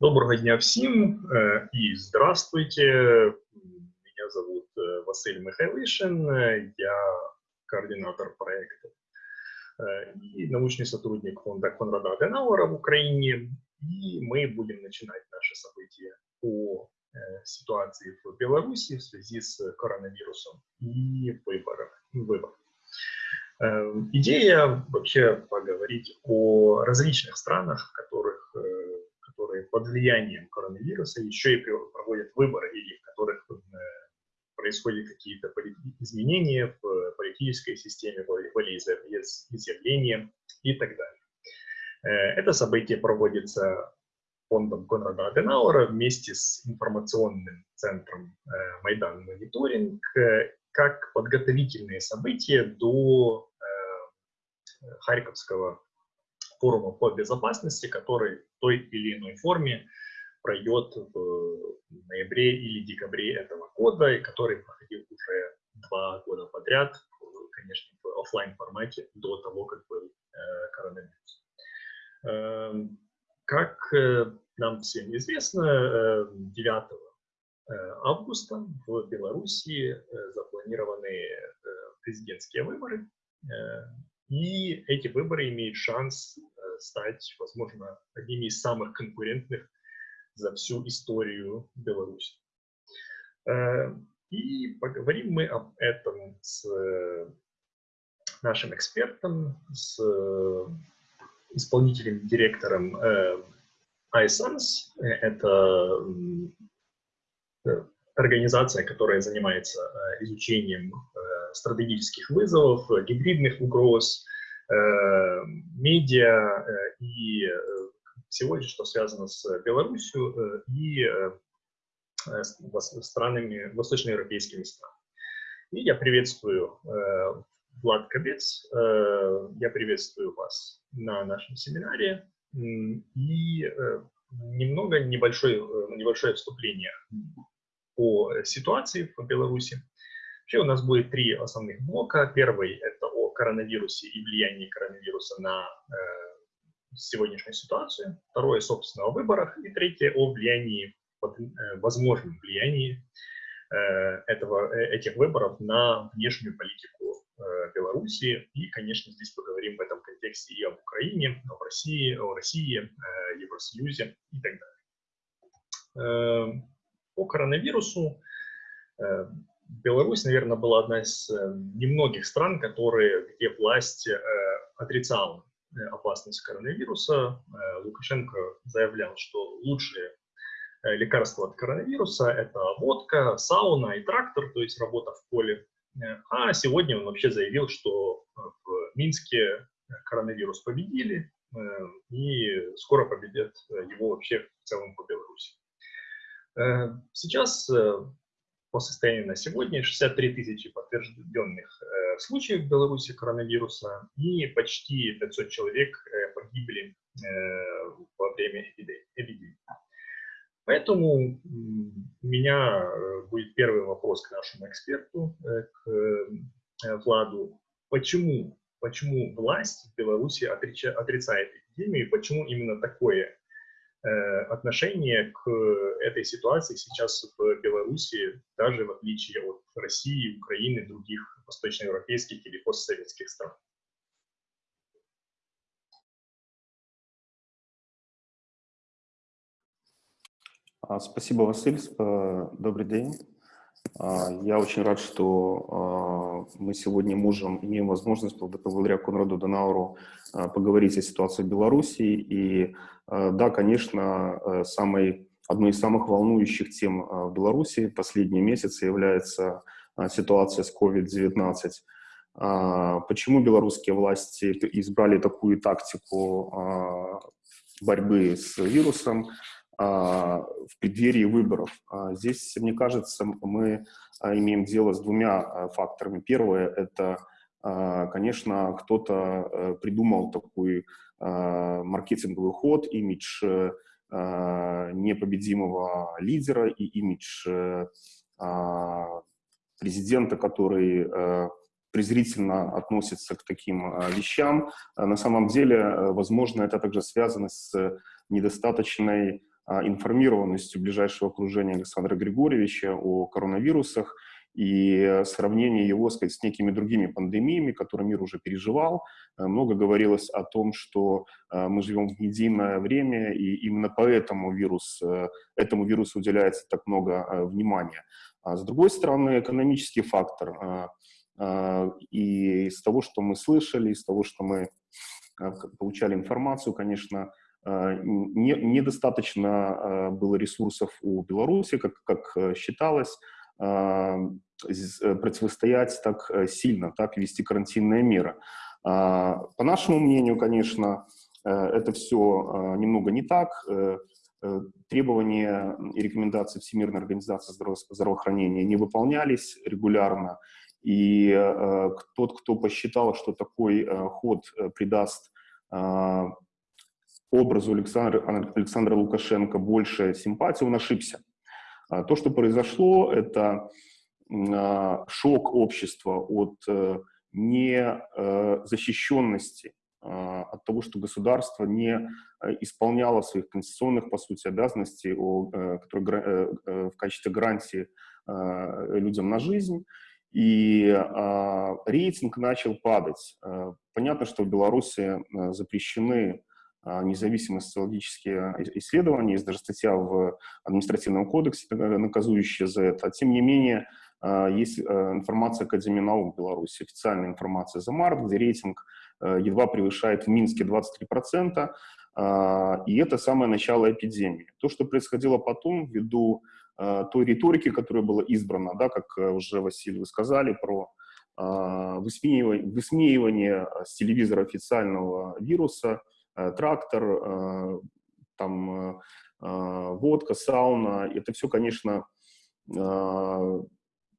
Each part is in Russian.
Доброго дня всем э, и здравствуйте. Меня зовут э, Василий Михайлишин, я координатор проекта э, и научный сотрудник фонда Конрада Аденауэра в Украине. И мы будем начинать наше событие по ситуации в Беларуси в связи с коронавирусом и выборах. выборах. Идея вообще поговорить о различных странах, в которых которые под влиянием коронавируса еще и проводят выборы или в которых э, происходят какие-то изменения в политической системе, волеизъявления и так далее. Э, это событие проводится фондом Конрада Аденауэра вместе с информационным центром э, Майдан Мониторинг как подготовительные события до Харьковского форума по безопасности, который в той или иной форме пройдет в ноябре или декабре этого года, и который проходил уже два года подряд, конечно, в офлайн формате до того, как был э, коронавирус. Э, как э, нам всем известно, э, 9 э, августа в Беларуси запланированы президентские выборы, и эти выборы имеют шанс стать, возможно, одними из самых конкурентных за всю историю Беларуси. Э, и поговорим мы об этом с э, нашим экспертом, с исполнительным директором iSans. Это организация, которая занимается изучением стратегических вызовов, гибридных угроз, э, медиа э, и э, всего, что связано с Беларусью и странами, восточноевропейскими странами. И я приветствую Влад Кобец, я приветствую вас на нашем семинаре. И немного небольшое, небольшое вступление по ситуации в Беларуси. Вообще у нас будет три основных блока. Первый – это о коронавирусе и влиянии коронавируса на э, сегодняшнюю ситуацию. Второе, собственно, о выборах. И третье – о влиянии, э, возможном влиянии э, этого, э, этих выборов на внешнюю политику э, Беларуси. И, конечно, здесь поговорим в этом контексте и об Украине, о России, о России, э, Евросоюзе и так далее. Э, по коронавирусу э, Беларусь, наверное, была одна из э, немногих стран, которые, где власть э, отрицала э, опасность коронавируса. Лукашенко заявлял, что лучшие лекарства от коронавируса – это водка, сауна и трактор, то есть работа в поле. А сегодня он вообще заявил, что в Минске коронавирус победили, и скоро победят его вообще в целом по Беларуси. Сейчас по состоянию на сегодня 63 тысячи подтвержденных э, случаев в Беларуси коронавируса и почти 500 человек э, погибли э, во время эпидемии. Поэтому у меня э, будет первый вопрос к нашему эксперту, э, к э, Владу. Почему, почему власть в Беларуси отрицает эпидемию, почему именно такое отношение к этой ситуации сейчас в Беларуси, даже в отличие от России, Украины, других восточноевропейских или постсоветских стран. А, спасибо, Василий. Добрый день. А, я очень рад, что а, мы сегодня можем, имеем возможность благодаря Конраду Донауру поговорить о ситуации в Беларуси и да, конечно, э, самой, одной из самых волнующих тем в Беларуси последние месяцы является ситуация с COVID-19. А, почему белорусские власти избрали такую тактику а, борьбы с вирусом а, в преддверии выборов? Здесь, мне кажется, мы имеем дело с двумя факторами. Первое – это, конечно, кто-то придумал такую Э, маркетинговый ход, имидж э, непобедимого лидера и имидж э, президента, который презрительно относится к таким вещам. На самом деле, возможно, это также связано с недостаточной информированностью ближайшего окружения Александра Григорьевича о коронавирусах и сравнение его сказать, с некими другими пандемиями, которые мир уже переживал. Много говорилось о том, что мы живем в единое время, и именно поэтому вирус, этому вирусу уделяется так много внимания. А с другой стороны, экономический фактор. И из того, что мы слышали, из того, что мы получали информацию, конечно, не, недостаточно было ресурсов у Беларуси, как, как считалось, противостоять так сильно, так вести карантинные меры. По нашему мнению, конечно, это все немного не так. Э, требования и рекомендации Всемирной организации здравоохранения не выполнялись регулярно. И э, тот, кто посчитал, что такой э, ход придаст образу Александра, Александра Лукашенко больше симпатии, он ошибся. То, что произошло, это шок общества от незащищенности а, от того, что государство не э, исполняло своих конституционных, по сути, обязанностей, э, которые э, в качестве гарантии людям на жизнь, и а, рейтинг начал падать. Понятно, что в Беларуси запрещены а, независимые социологические исследования, есть даже статья в административном кодексе, наказующая за это. Тем не менее, есть информация Академии наук Беларуси, официальная информация за март, где рейтинг Э, едва превышает в Минске 23%, а, и это самое начало эпидемии. То, что происходило потом, ввиду э, той риторики, которая была избрана, да, как э, уже, Василий, вы сказали, про а, высмеивание, высмеивание с телевизора официального вируса, трактор, там, водка, сауна, это все, конечно,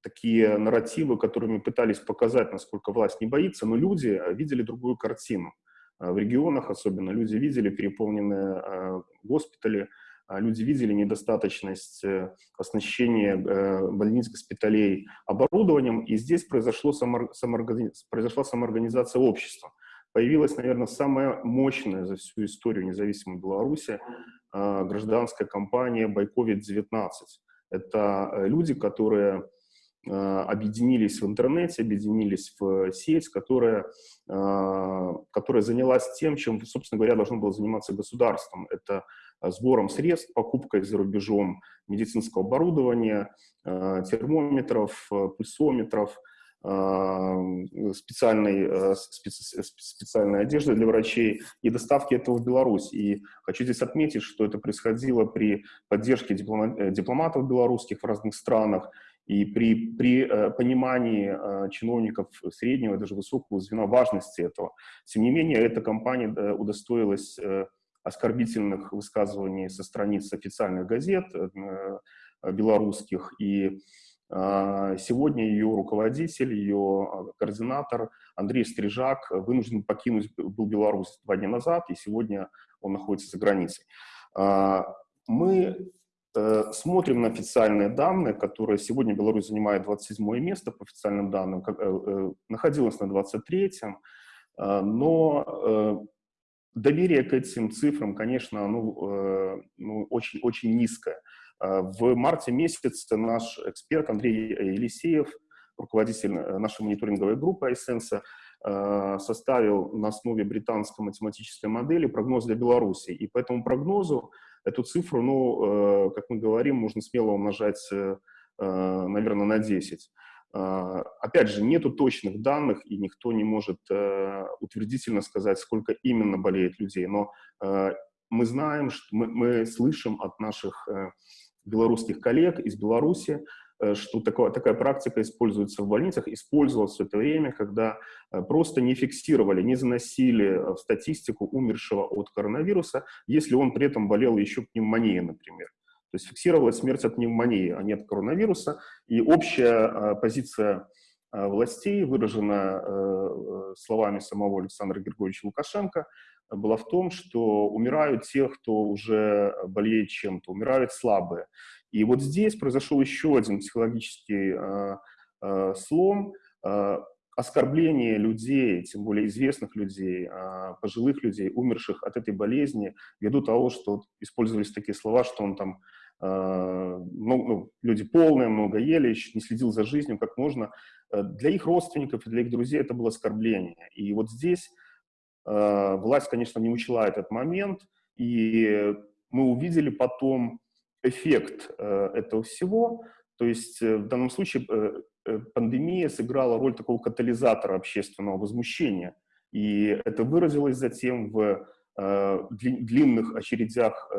такие нарративы, которыми пытались показать, насколько власть не боится, но люди э, видели другую картину. Э, в регионах особенно люди видели переполненные э, госпитали, люди видели недостаточность оснащения больниц, госпиталей оборудованием, и здесь произошло самоорганиз... произошла самоорганизация общества. Появилась, наверное, самая мощная за всю историю независимой Беларуси гражданская компания «Байковид-19». Это люди, которые Э, объединились в интернете, объединились в сеть, которая, э, которая занялась тем, чем, собственно говоря, должно было заниматься государством. Это сбором средств, покупкой за рубежом медицинского оборудования, э, термометров, пульсометров, специальной, специальной одежды для врачей и доставки этого в Беларусь. И хочу здесь отметить, что это происходило при поддержке дипломатов белорусских в разных странах, и при, при э, понимании э, чиновников среднего и даже высокого звена важности этого. Тем не менее, эта компания э, удостоилась э, оскорбительных высказываний со страниц официальных газет э, белорусских. И э, сегодня ее руководитель, ее координатор Андрей Стрижак вынужден покинуть был Беларусь два дня назад, и сегодня он находится за границей. Э, мы Э, смотрим на официальные данные, которые сегодня Беларусь занимает 27 место по официальным данным, э, э, находилась на 23-м, но доверие к этим цифрам, конечно, ну, ну, очень, очень низкое. В марте месяце наш эксперт Андрей Елисеев, руководитель нашей мониторинговой группы iSense, составил на основе британской математической модели прогноз для Беларуси. И по этому прогнозу Эту цифру, ну, э, как мы говорим, можно смело умножать, э, э, наверное, на 10. Опять же, нету точных данных, и никто не может утвердительно сказать, сколько именно болеет людей. Но мы знаем, что мы, мы слышим от наших белорусских коллег из Беларуси, Э, что такое, такая практика используется в больницах, использовалась в это время, когда э, просто не фиксировали, не заносили э, в статистику умершего от коронавируса, если он при этом болел еще пневмонией, например. То есть фиксировалась смерть от пневмонии, а не от коронавируса. И общая позиция властей, выраженная словами самого Александра Григорьевича Лукашенко, была в том, что умирают те, кто уже болеет чем-то, умирают слабые. И вот здесь произошел еще один психологический э, э, слом. Э, оскорбление людей, тем более известных людей, а, пожилых людей, умерших от этой болезни, ввиду того, что использовались такие слова, что он там ну, ну, люди полные, много ели, не следил за жизнью, как можно. Э, для их родственников и для их друзей это было оскорбление. И вот здесь э, власть, конечно, не учла этот момент, и мы увидели потом эффект э, этого всего. То есть в данном случае пандемия сыграла роль такого катализатора общественного возмущения. И это выразилось затем в длинных очередях,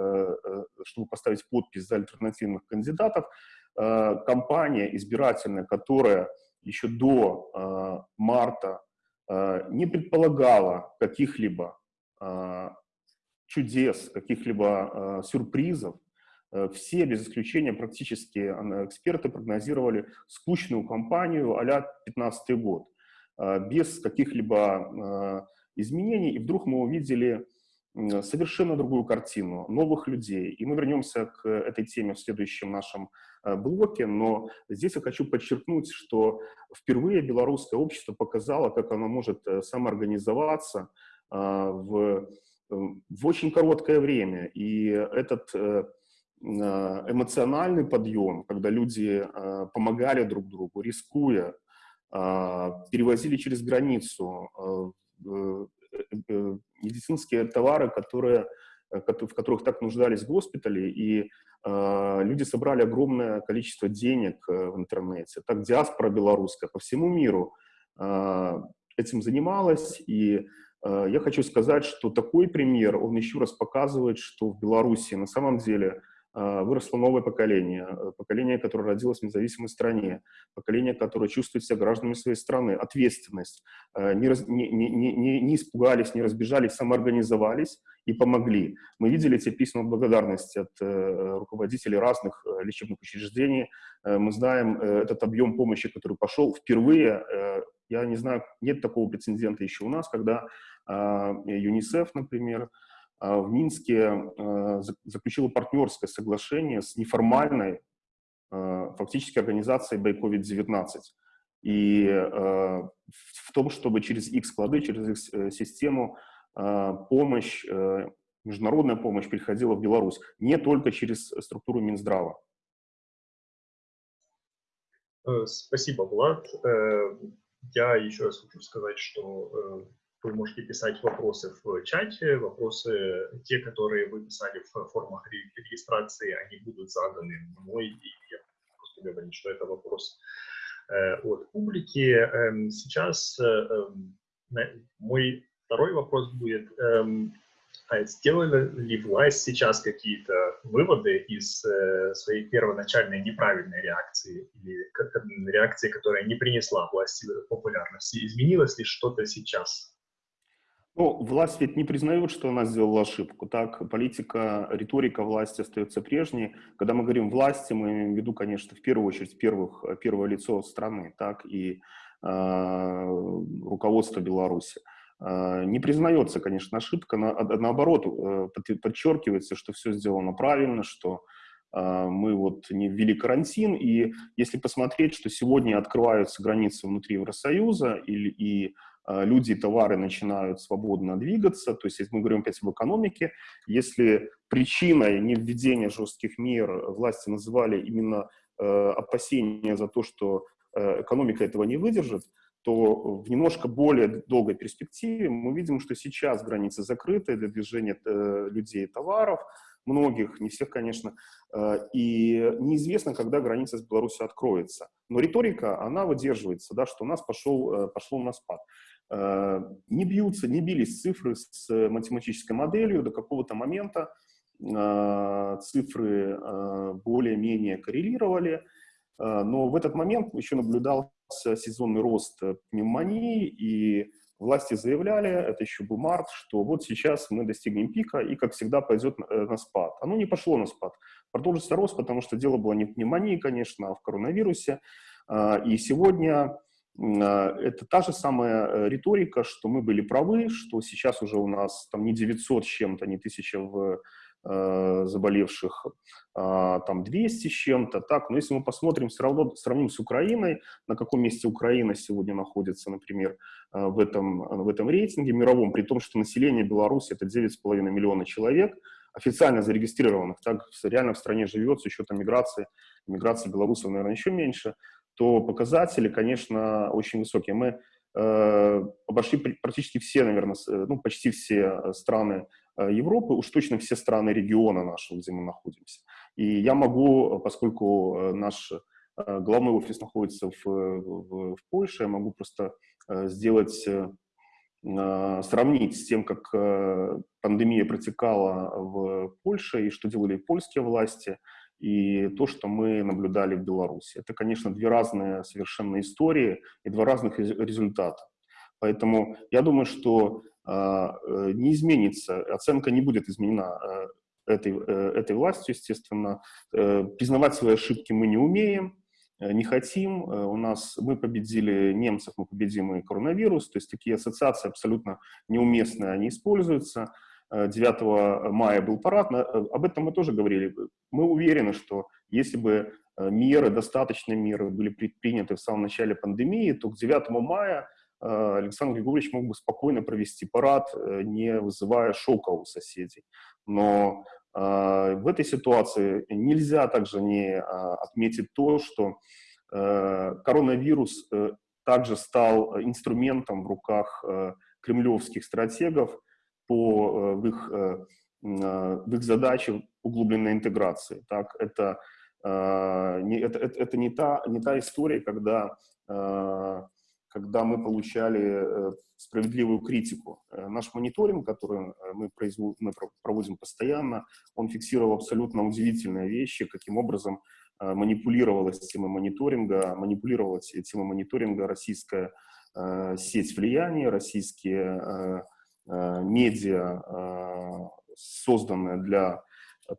чтобы поставить подпись за альтернативных кандидатов. Компания избирательная, которая еще до э, марта э, не предполагала каких-либо э, чудес, каких-либо э, сюрпризов, э, все, без исключения, практически эксперты прогнозировали скучную кампанию а-ля 15 год, э, без каких-либо э, изменений. И вдруг мы увидели совершенно другую картину, новых людей. И мы вернемся к этой теме в следующем нашем э, блоке, но здесь я хочу подчеркнуть, что впервые белорусское общество показало, как оно может э, самоорганизоваться э, в, в очень короткое время. И этот эмоциональный подъем, когда люди помогали друг другу, рискуя, перевозили через границу, Э, медицинские товары, которые, э, в которых так нуждались госпитали, и э, люди собрали огромное количество денег в интернете. Так диаспора белорусская по всему миру этим занималась, и я хочу сказать, что такой пример, он еще раз показывает, что в Беларуси на самом деле выросло новое поколение, э, поколение, которое родилось в независимой стране, поколение, которое чувствует себя гражданами своей страны, ответственность, э, не, раз, не, не, не, не испугались, не разбежались, самоорганизовались и помогли. Мы видели эти письма благодарности от э, руководителей разных э, лечебных учреждений, э, мы знаем э, этот объем помощи, который пошел впервые, э, я не знаю, нет такого прецедента еще у нас, когда э, ЮНИСЕФ, например, в Минске а, заключила партнерское соглашение с неформальной а, фактически организацией by COVID-19. И в том, чтобы через их склады, через их э, систему помощь, э, международная помощь приходила в Беларусь, не только через структуру Минздрава. Э, спасибо, Влад. Я еще раз хочу сказать, что вы можете писать вопросы в чате, вопросы, те, которые вы писали в формах регистрации, они будут заданы мной, и я просто говорю, что это вопрос э, от публики. Эм, сейчас э, эм, мой второй вопрос будет, эм, а сделали ли власть сейчас какие-то выводы из э, своей первоначальной неправильной реакции или реакции, которая не принесла власти популярности? Изменилось ли что-то сейчас? Ну, власть ведь не признает, что она сделала ошибку. Так, политика, риторика власти остается прежней. Когда мы говорим власти, мы имеем в виду, конечно, в первую очередь первых, первое лицо страны, так и э, руководство Беларуси. Э, не признается, конечно, ошибка, на, наоборот, э, подчеркивается, что все сделано правильно, что мы вот не ввели карантин, и если посмотреть, что сегодня открываются границы внутри Евросоюза, или, и а, люди и товары начинают свободно двигаться, то есть если мы говорим опять об экономике, если причиной невведения жестких мер власти называли именно э, опасения за то, что э, экономика этого не выдержит, то в немножко более долгой перспективе мы видим, что сейчас границы закрыты для движения э, людей и товаров, многих, не всех, конечно, э, и неизвестно, когда граница с Беларусью откроется. Но риторика, она выдерживается, да, что у нас пошел, э, пошел на спад. Э, не бьются, не бились цифры с математической моделью до какого-то момента, э, цифры э, более-менее коррелировали, но в этот момент еще наблюдался сезонный рост пневмонии, и власти заявляли, это еще был март, что вот сейчас мы достигнем пика, и, как всегда, пойдет на спад. Оно не пошло на спад. Продолжится рост, потому что дело было не в пневмонии, конечно, а в коронавирусе. И сегодня это та же самая риторика, что мы были правы, что сейчас уже у нас там не 900 с чем-то, не 1000 в Э, заболевших, а, там 200 с чем-то, так, но если мы посмотрим, все равно сравним с Украиной, на каком месте Украина сегодня находится, например, э, в этом, в этом рейтинге мировом, при том, что население Беларуси это 9,5 миллиона человек, официально зарегистрированных, так реально в стране живет с учетом миграции, миграции белорусов, наверное, еще меньше, то показатели, конечно, очень высокие. Мы э, обошли практически все, наверное, ну, почти все страны Э, Европы, уж точно все страны региона нашего, где мы находимся. И я могу, поскольку э, наш э, главный офис находится в, в, в Польше, я могу просто сделать, сравнить с тем, как пандемия протекала в Польше и что делали польские власти, и то, что мы наблюдали в Беларуси. Это, конечно, две разные совершенно истории и два разных результата. Поэтому я думаю, что а, э, не изменится, оценка не будет изменена э, этой, э, этой властью, естественно. Признавать свои ошибки мы не умеем, не хотим. У нас мы победили немцев, мы победим и коронавирус. То есть такие ассоциации абсолютно неуместные, они используются. 9 мая был парад, об этом мы тоже говорили. Мы уверены, что если бы меры, достаточные меры были предприняты в самом начале пандемии, то к 9 мая Э, Александр Григорьевич мог бы спокойно провести парад, э, не вызывая шока у соседей. Но э, в этой ситуации нельзя также не отметить то, что коронавирус также стал инструментом в руках кремлевских стратегов по в их, в их задаче углубленной интеграции. Так, это, не, это, это, это не, та, не та история, когда когда мы получали э, справедливую критику. Э, наш мониторинг, который э, мы, производим, мы проводим постоянно, он фиксировал абсолютно удивительные вещи, каким образом манипулировалась тема мониторинга, манипулировала тема мониторинга российская сеть влияния, российские медиа, созданные для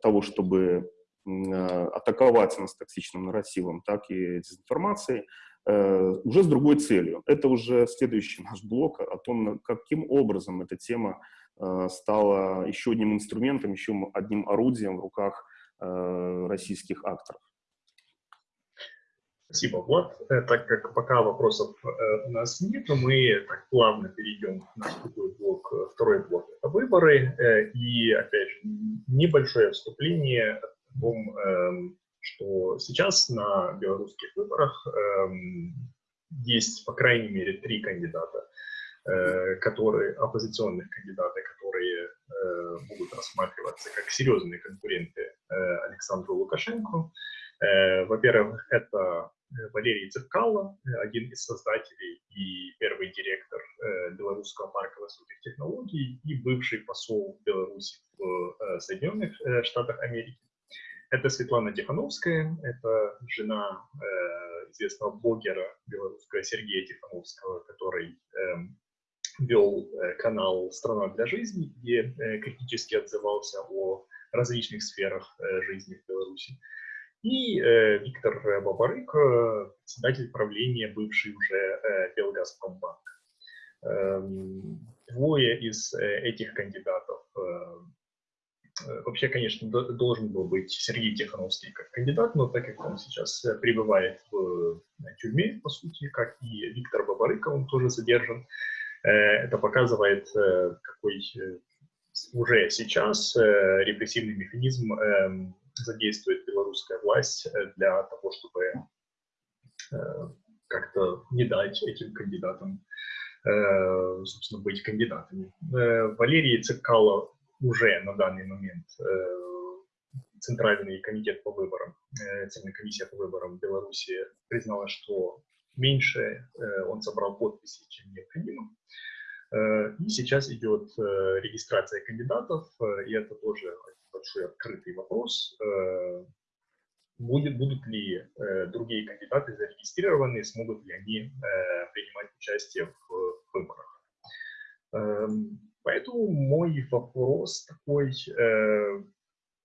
того, чтобы атаковать нас токсичным нарративом, так и дезинформацией. Э, уже с другой целью. Это уже следующий наш блок о том, каким образом эта тема э, стала еще одним инструментом, еще одним орудием в руках э, российских акторов. Спасибо, Влад. Так как пока вопросов у нас нет, мы так плавно перейдем на другой блок, второй блок – это выборы. И, опять же, небольшое вступление о том, эм, что сейчас на белорусских выборах эм, есть, по крайней мере, три кандидата, э, которые, оппозиционных кандидаты, которые э, будут рассматриваться как серьезные конкуренты э, Александру Лукашенко. Э, Во-первых, это Валерий Цепкало, один из создателей и первый директор э, Белорусского парка высоких технологий и бывший посол Беларуси в э, Соединенных э, Штатах Америки. Это Светлана Тихановская, это жена э, известного блогера белорусского Сергея Тихановского, который э, вел э, канал «Страна для жизни», где э, критически отзывался о различных сферах э, жизни в Беларуси. И э, Виктор Бабарык, э, председатель правления, бывший уже э, Белгазпромбанк. Э, двое из э, этих кандидатов э, Э, вообще, конечно, должен был быть Сергей Тихановский как кандидат, но так как он сейчас э, пребывает в э, тюрьме, по сути, как и Виктор Бабарыка, он тоже задержан, это показывает, какой уже сейчас репрессивный механизм эм, задействует белорусская власть для того, чтобы как-то не дать этим кандидатам, собственно, быть кандидатами. Валерий Цикало уже на данный момент э, Центральный комитет по выборам, э, Центральная комиссия по выборам Беларуси признала, что меньше э, он собрал подписи, чем необходимо. И сейчас идет регистрация кандидатов, и это тоже большой открытый вопрос. Будет, будут ли другие кандидаты зарегистрированы, смогут ли они принимать участие в выборах. Эм, Поэтому мой вопрос такой, э,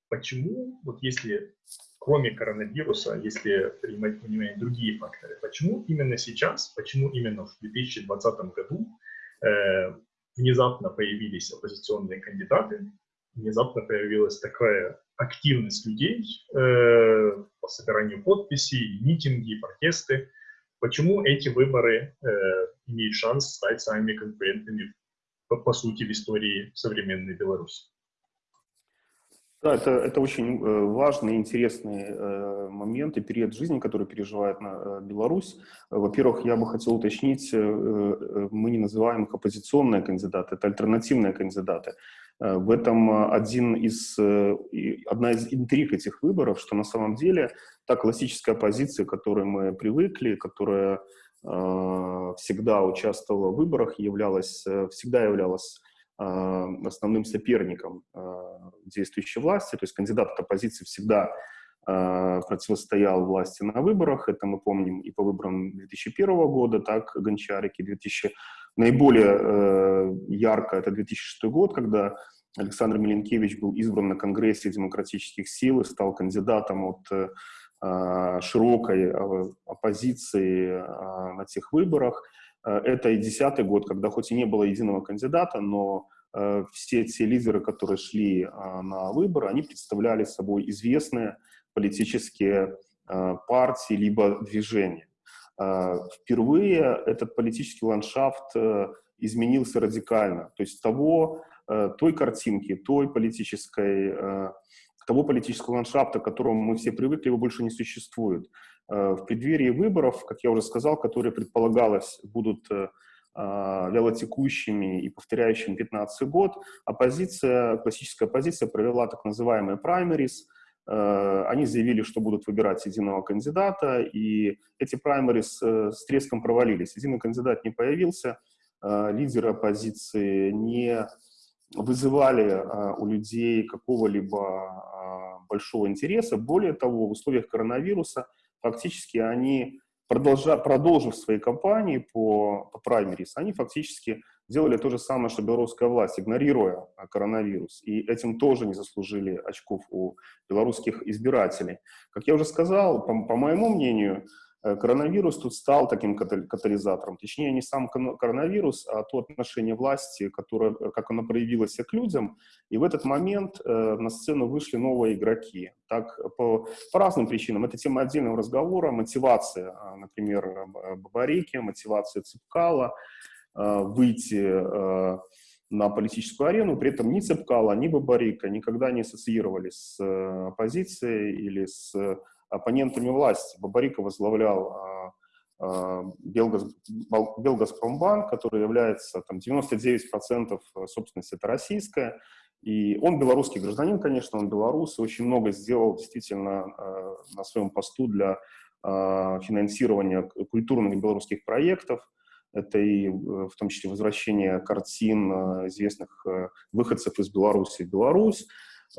почему, вот если кроме коронавируса, если принимать внимание другие факторы, почему именно сейчас, почему именно в 2020 году э, внезапно появились оппозиционные кандидаты, внезапно появилась такая активность людей э, по собиранию подписей, митинги, протесты. Почему эти выборы э, имеют шанс стать самыми конкурентными, по, по сути, в истории современной Беларуси? Да, это, это очень э, важный интересный э, момент и период жизни, который переживает э, Беларусь. Во-первых, я бы хотел уточнить, мы не называем их оппозиционные кандидаты, это альтернативные кандидаты. В этом один из, одна из интриг этих выборов, что на самом деле та классическая оппозиция, к которой мы привыкли, которая всегда участвовала в выборах, являлась, всегда являлась основным соперником а, действующей власти, то есть кандидат от оппозиции всегда а, противостоял власти на выборах, это мы помним и по выборам 2001 года, так, Гончарики, 2000, наиболее э, ярко это 2006 год, когда Александр Миленкевич был избран на Конгрессе демократических сил и стал кандидатом от э, широкой оппозиции на тех выборах. Э, это и десятый год, когда хоть и не было единого кандидата, но э, все те лидеры, которые шли э, на выборы, они представляли собой известные политические партии либо движения. Впервые этот политический ландшафт изменился радикально. То есть того, той картинки, той политической, того политического ландшафта, к которому мы все привыкли, его больше не существует. Э, в преддверии выборов, как я уже сказал, которые предполагалось будут э, а, вялотекущими и повторяющими 15 год, оппозиция, классическая оппозиция провела так называемые праймерис. Э, они заявили, что будут выбирать единого кандидата, и эти праймерис с треском провалились. Единый кандидат не появился, лидеры оппозиции не вызывали у людей какого-либо большого интереса. Более того, в условиях коронавируса – фактически они, продолжа, продолжив свои кампании по, по праймерис, они фактически делали то же самое, что белорусская власть, игнорируя а, коронавирус. И этим тоже не заслужили очков у белорусских избирателей. Как я уже сказал, по, по моему мнению, Э, коронавирус тут стал таким катализатором. Точнее, не сам коронавирус, а то отношение власти, которое, э, как оно проявилось к людям. И в этот момент э, на сцену вышли новые игроки. Так, по, по разным причинам. Это тема отдельного разговора. Мотивация, например, Бабарики, мотивация Цепкала, э, выйти э, на политическую арену, при этом ни Цепкала, ни Бабарика никогда не ассоциировались с э, оппозицией или с оппонентами власти. Бабарика возглавлял а, а, Белгаз, Белгазпромбанк, который является там, 99% собственности это российская. И он белорусский гражданин, конечно, он белорус, и очень много сделал действительно э, на своем посту для э, финансирования культурных белорусских проектов. Это и в том числе возвращение картин э, известных э, выходцев из Беларуси в Беларусь.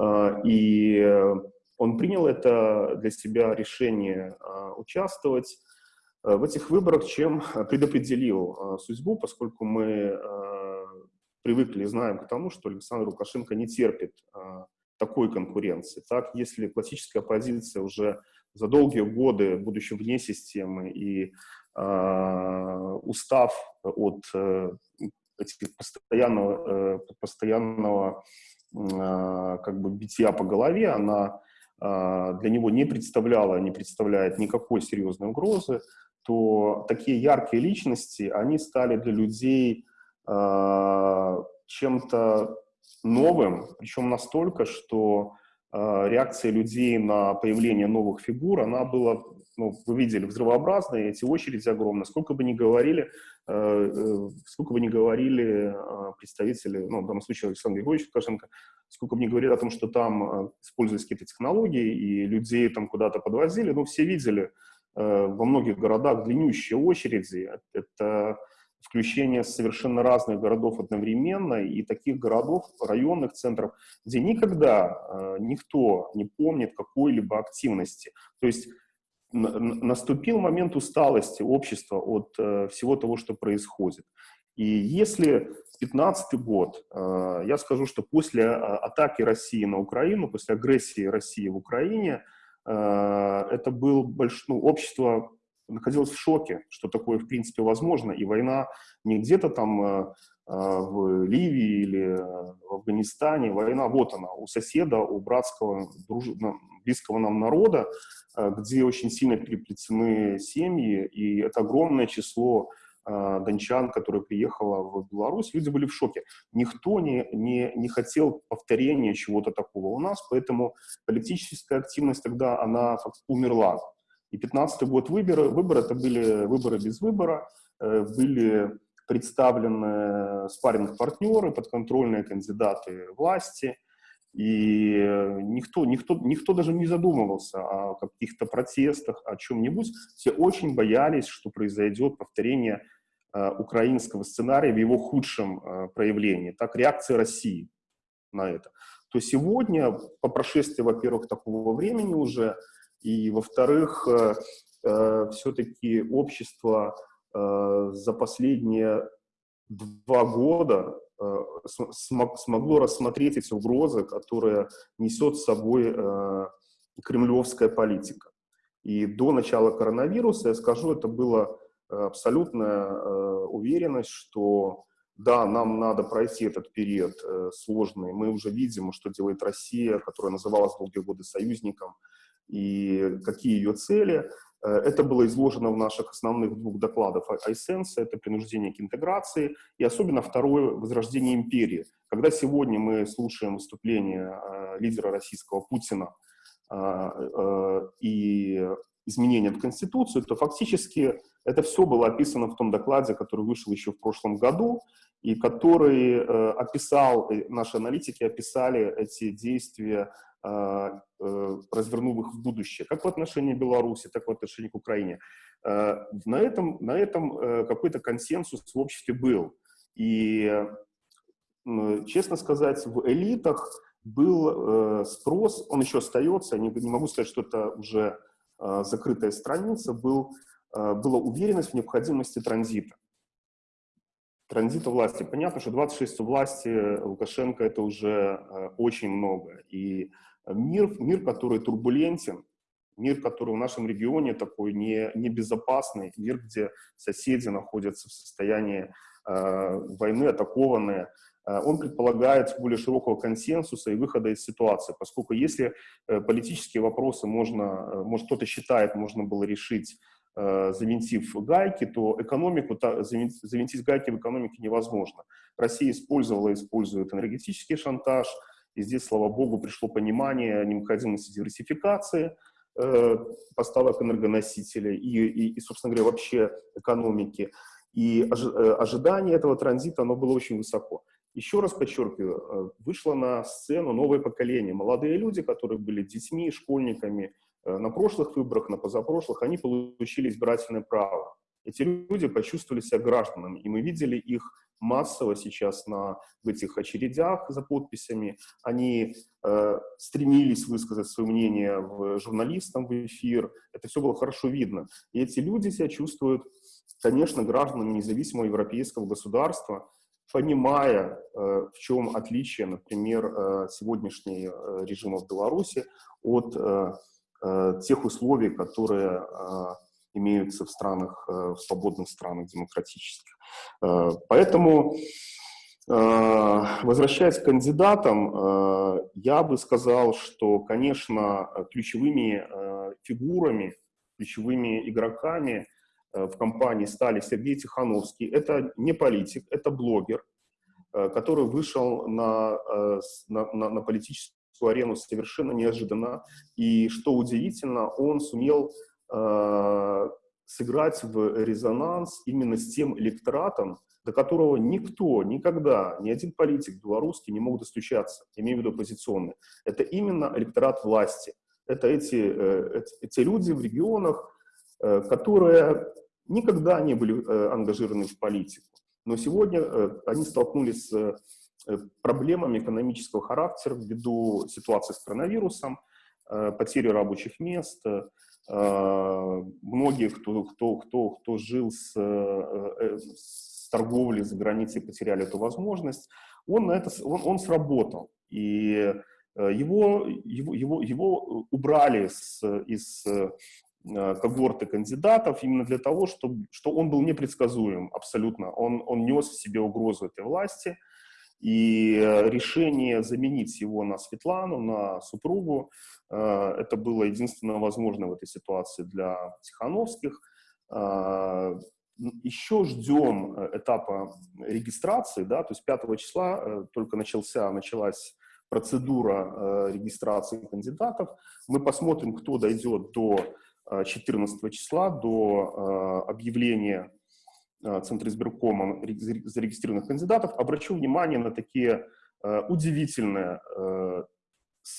Э, и он принял это для себя решение а, участвовать а, в этих выборах, чем предопределил а, судьбу, поскольку мы привыкли и знаем к тому, что Александр Лукашенко не терпит такой конкуренции. Так, если классическая оппозиция уже за долгие годы, будучи вне системы и устав от э, этих постоянного, э, постоянного как бы битья по голове, она для него не представляла, не представляет никакой серьезной угрозы, то такие яркие личности, они стали для людей э, чем-то новым, причем настолько, что э, реакция людей на появление новых фигур, она была, ну, вы видели, взрывообразная, эти очереди огромные. Сколько бы ни говорили, э, э, сколько бы ни говорили э, представители, ну, в данном случае Александр Григорьевич Лукашенко, сколько мне говорили о том, что там э, используются какие-то технологии, и людей там куда-то подвозили, ну, все видели э, во многих городах длиннющие очереди. Это включение совершенно разных городов одновременно, и таких городов, районных центров, где никогда э, никто не помнит какой-либо активности. То есть наступил момент усталости общества от э, всего того, что происходит. И если 2015 год, э, я скажу, что после а, атаки России на Украину, после агрессии России в Украине, это был больш... ну, общество находилось в шоке, что такое в принципе возможно, и война не где-то там в Ливии или в Афганистане, война вот она, у соседа, у братского, друж... близкого нам народа, где очень сильно переплетены семьи, и это огромное число э, дончан, которые приехало в Беларусь, люди были в шоке. Никто не, не, не хотел повторения чего-то такого у нас, поэтому политическая активность тогда, она умерла. И 15 год выборы, выборы это были выборы без выбора, э, были представлены спарринг партнеры, подконтрольные кандидаты власти – и э, никто, никто, никто даже не задумывался о каких-то протестах, о чем-нибудь. Все очень боялись, что произойдет повторение э, украинского сценария в его худшем э, проявлении. Так реакция России на это. То сегодня, по прошествии, во-первых, такого времени уже, и, во-вторых, э, э, все-таки общество э, за последние два года смогло рассмотреть эти угрозы, которые несет с собой кремлевская политика. И до начала коронавируса, я скажу, это была абсолютная уверенность, что да, нам надо пройти этот период сложный. Мы уже видим, что делает Россия, которая называлась долгие годы союзником, и какие ее цели. Э, это было изложено в наших основных двух докладах iSense, это принуждение к интеграции, и особенно второе, возрождение империи. Когда сегодня мы слушаем выступление э, лидера российского Путина э, и изменения в Конституцию, то фактически это все было описано в том докладе, который вышел еще в прошлом году, и который описал, наши аналитики описали эти действия а, э, развернув их в будущее, как в отношении Беларуси, так и в отношении к Украине. А, на этом, на этом э, какой-то консенсус в обществе был. И, честно сказать, в элитах был э, спрос, он еще остается, не, не могу сказать, что это уже а, закрытая страница, был, была уверенность в необходимости транзита транзита власти. Понятно, что 26 власти Лукашенко это уже очень много. И мир, мир, который турбулентен, мир, который в нашем регионе такой не, небезопасный, мир, где соседи находятся в состоянии э, войны, атакованные, э, он предполагает более широкого консенсуса и выхода из ситуации, поскольку если э, политические вопросы можно, э, может кто-то считает, можно было решить э, завинтив гайки, то экономику, завинтить гайки в экономике невозможно. Россия использовала использует энергетический шантаж, и здесь, слава богу, пришло понимание необходимости диверсификации э, поставок энергоносителей и, и, и, собственно говоря, вообще экономики. И э, ожидание этого транзита, оно было очень высоко. Еще раз подчеркиваю, э, вышло на сцену новое поколение. Молодые люди, которые были детьми, школьниками э, на прошлых выборах, на позапрошлых, они получили избирательное право. Эти люди почувствовали себя гражданами, и мы видели их массово сейчас на, в этих очередях за подписями. Они э, стремились высказать свое мнение в, журналистам в эфир. Это все было хорошо видно. И эти люди себя чувствуют, конечно, гражданами независимого европейского государства, понимая, э, в чем отличие, например, э, сегодняшнего э, режима в Беларуси от э, э, тех условий, которые э, имеются в странах, э, в свободных странах демократических. Э, поэтому, э, возвращаясь к кандидатам, я бы сказал, что, конечно, ключевыми фигурами, ключевыми игроками в компании стали Сергей Тихановский. Это не политик, это блогер, который вышел на, на, на политическую арену совершенно неожиданно. И, что удивительно, он сумел э, сыграть в резонанс именно с тем электоратом, до которого никто, никогда, ни один политик белорусский не мог достучаться, имею в виду оппозиционный. Это именно электорат власти. Это эти, э, эти люди в регионах, э, которые никогда не были э, ангажированы в политику. Но сегодня они столкнулись с проблемами экономического характера ввиду ситуации с коронавирусом, потери рабочих мест, а, многие, кто, кто, кто, кто жил с, э, э, с торговлей за границей, потеряли эту возможность. Он, на это, он, он сработал. И его, его, его, его убрали с, из когорты кандидатов именно для того, чтобы, что он был непредсказуем абсолютно. Он, он нес в себе угрозу этой власти, и решение заменить его на Светлану, на супругу, это было единственно возможно в этой ситуации для Тихановских. Еще ждем этапа регистрации, да, то есть 5 числа только начался, началась процедура регистрации кандидатов. Мы посмотрим, кто дойдет до 14 числа, до объявления Центра избиркома зарегистрированных кандидатов. Обращу внимание на такие удивительные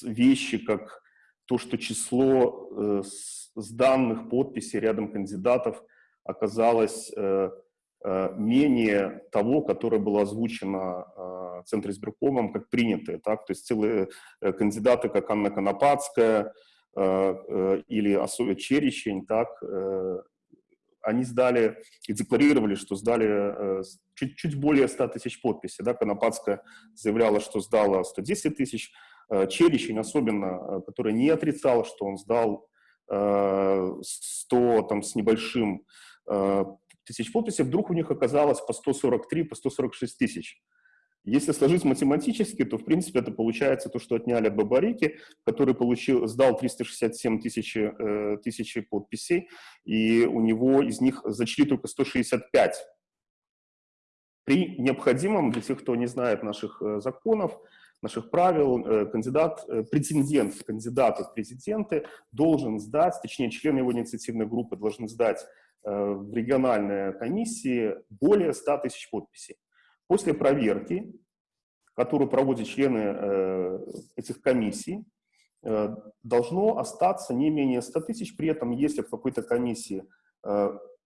вещи, как то, что число сданных подписей рядом кандидатов оказалось менее того, которое было озвучено Центром избиркомом как принятое. Так? То есть целые кандидаты, как Анна Конопадская или Асоя Черещень, так, они сдали и декларировали, что сдали чуть, чуть более 100 тысяч подписей. Да? Конопадская заявляла, что сдала 110 тысяч, Черещень особенно, который не отрицал, что он сдал 100 там, с небольшим тысяч подписей, вдруг у них оказалось по 143, по 146 тысяч. Если сложить математически, то, в принципе, это получается то, что отняли от Бабарики, который получил, сдал 367 тысяч, э, тысячи подписей, и у него из них зачли только 165. При необходимом, для тех, кто не знает наших э, законов, наших правил, э, кандидат, э, претендент, кандидат в президенты должен сдать, точнее, члены его инициативной группы должны сдать в региональной комиссии более 100 тысяч подписей. После проверки, которую проводят члены э, этих комиссий, э, должно остаться не менее 100 тысяч. При этом, если в какой-то комиссии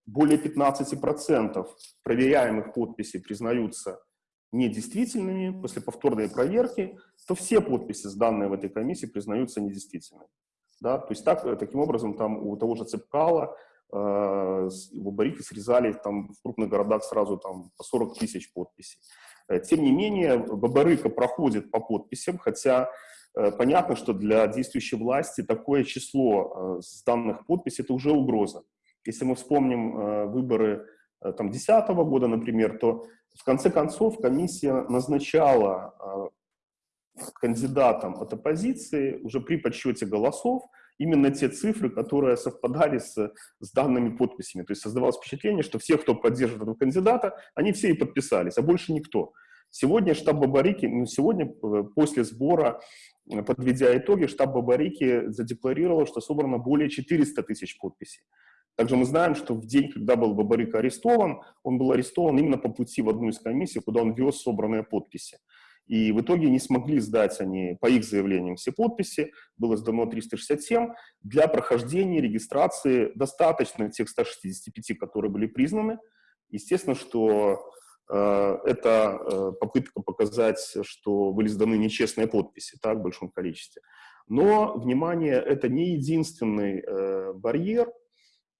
более 15% проверяемых подписей признаются недействительными после повторной проверки, то все подписи, сданные в этой комиссии, признаются недействительными. Да? То есть так, таким образом там у того же Цепкала Э, барики срезали там в крупных городах сразу там по 40 тысяч подписей. Э, тем не менее, Бабарыка проходит по подписям, хотя э, понятно, что для действующей власти такое число сданных подписей – это уже угроза. Если мы вспомним выборы там, 2010 года, например, то в конце концов комиссия назначала кандидатам от оппозиции уже при подсчете голосов именно те цифры, которые совпадали с, с данными подписями. То есть создавалось впечатление, что все, кто поддерживает этого кандидата, они все и подписались, а больше никто. Сегодня штаб Бабарики, ну, сегодня э, после сбора, э, подведя итоги, штаб Бабарики задекларировал, что собрано более 400 тысяч подписей. Также мы знаем, что в день, когда был Бабарик арестован, он был арестован именно по пути в одну из комиссий, куда он вез собранные подписи. И в итоге не смогли сдать они, по их заявлениям, все подписи. Было сдано 367. Для прохождения регистрации достаточно тех 165, которые были признаны. Естественно, что э, это э, попытка показать, что были сданы нечестные подписи так, в большом количестве. Но, внимание, это не единственный э, барьер.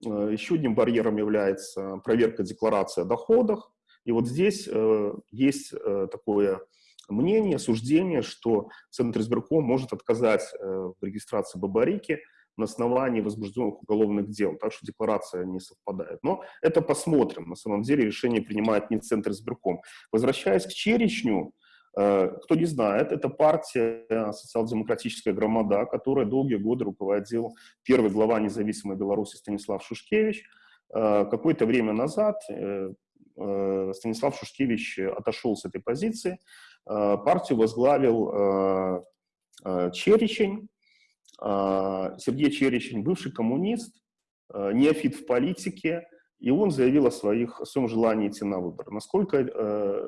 Э, еще одним барьером является проверка декларации о доходах. И вот здесь э, есть э, такое мнение, суждение, что Центр избирком может отказать э, в регистрации Бабарики на основании возбужденных уголовных дел, так что декларация не совпадает. Но это посмотрим. На самом деле решение принимает не Центр избирком. Возвращаясь к Черечню, э, кто не знает, это партия социал-демократическая громада, которая долгие годы руководил первый глава независимой Беларуси Станислав Шушкевич. Э, какое-то время назад Станислав Шушкевич отошел с этой позиции, партию возглавил э, э, Черечень, Сергей Черечень, бывший коммунист, неофит в политике, и он заявил о, своих, о своем желании идти на выборы. Насколько,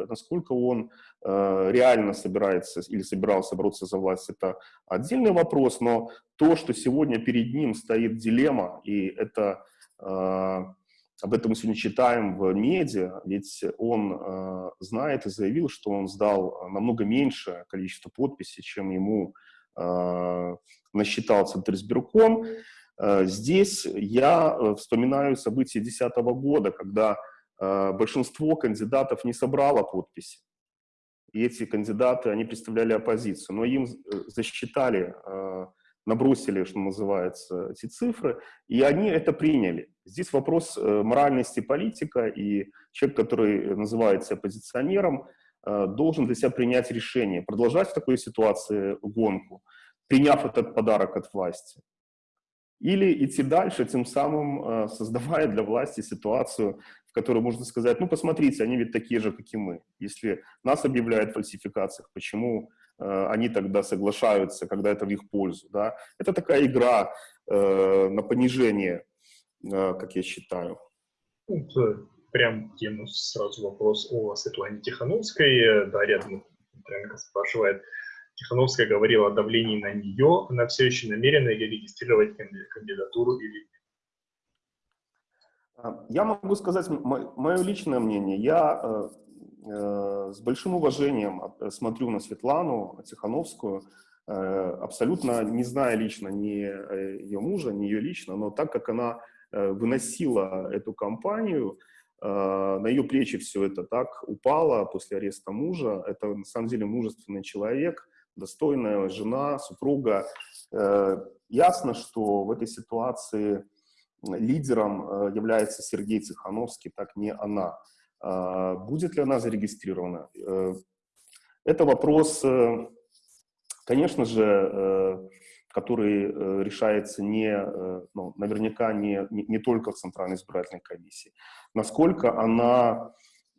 насколько он реально собирается или собирался бороться за власть, это отдельный вопрос, но то, что сегодня перед ним стоит дилемма, и это об этом мы сегодня читаем в медиа, ведь он э, знает и заявил, что он сдал намного меньше количество подписей, чем ему э, насчитал Центризбирком. Э, здесь я э, вспоминаю события 2010 года, когда э, большинство кандидатов не собрало подписи. и эти кандидаты, они представляли оппозицию, но им засчитали, набросили, что называется, эти цифры, и они это приняли. Здесь вопрос моральности политика, и человек, который называется оппозиционером, должен для себя принять решение, продолжать в такой ситуации гонку, приняв этот подарок от власти, или идти дальше, тем самым э, создавая для власти ситуацию, в которой можно сказать, ну, посмотрите, они ведь такие же, как и мы. Если нас объявляют в фальсификациях, почему э, они тогда соглашаются, когда это в их пользу, да? Это такая игра э, на понижение, как я считаю. Ну, прям тему сразу вопрос о Светлане Тихановской. Да, рядом Петренко спрашивает, Тихановская говорила о давлении на нее, она все еще намерена регистрировать кандидатуру или нет? А, я могу сказать мое личное мнение. Я э, э, с большим уважением смотрю на Светлану Тихановскую, э, абсолютно не зная лично ни ее мужа, ни ее лично, но так как она выносила эту кампанию, на ее плечи все это так упало после ареста мужа. Это на самом деле мужественный человек, достойная жена, супруга. Э, ясно, что в этой ситуации лидером э, является Сергей Цехановский, так не она. А будет ли она зарегистрирована? Э, это вопрос, конечно же, который решается не, ну, наверняка не, не, не только в Центральной избирательной комиссии. Насколько она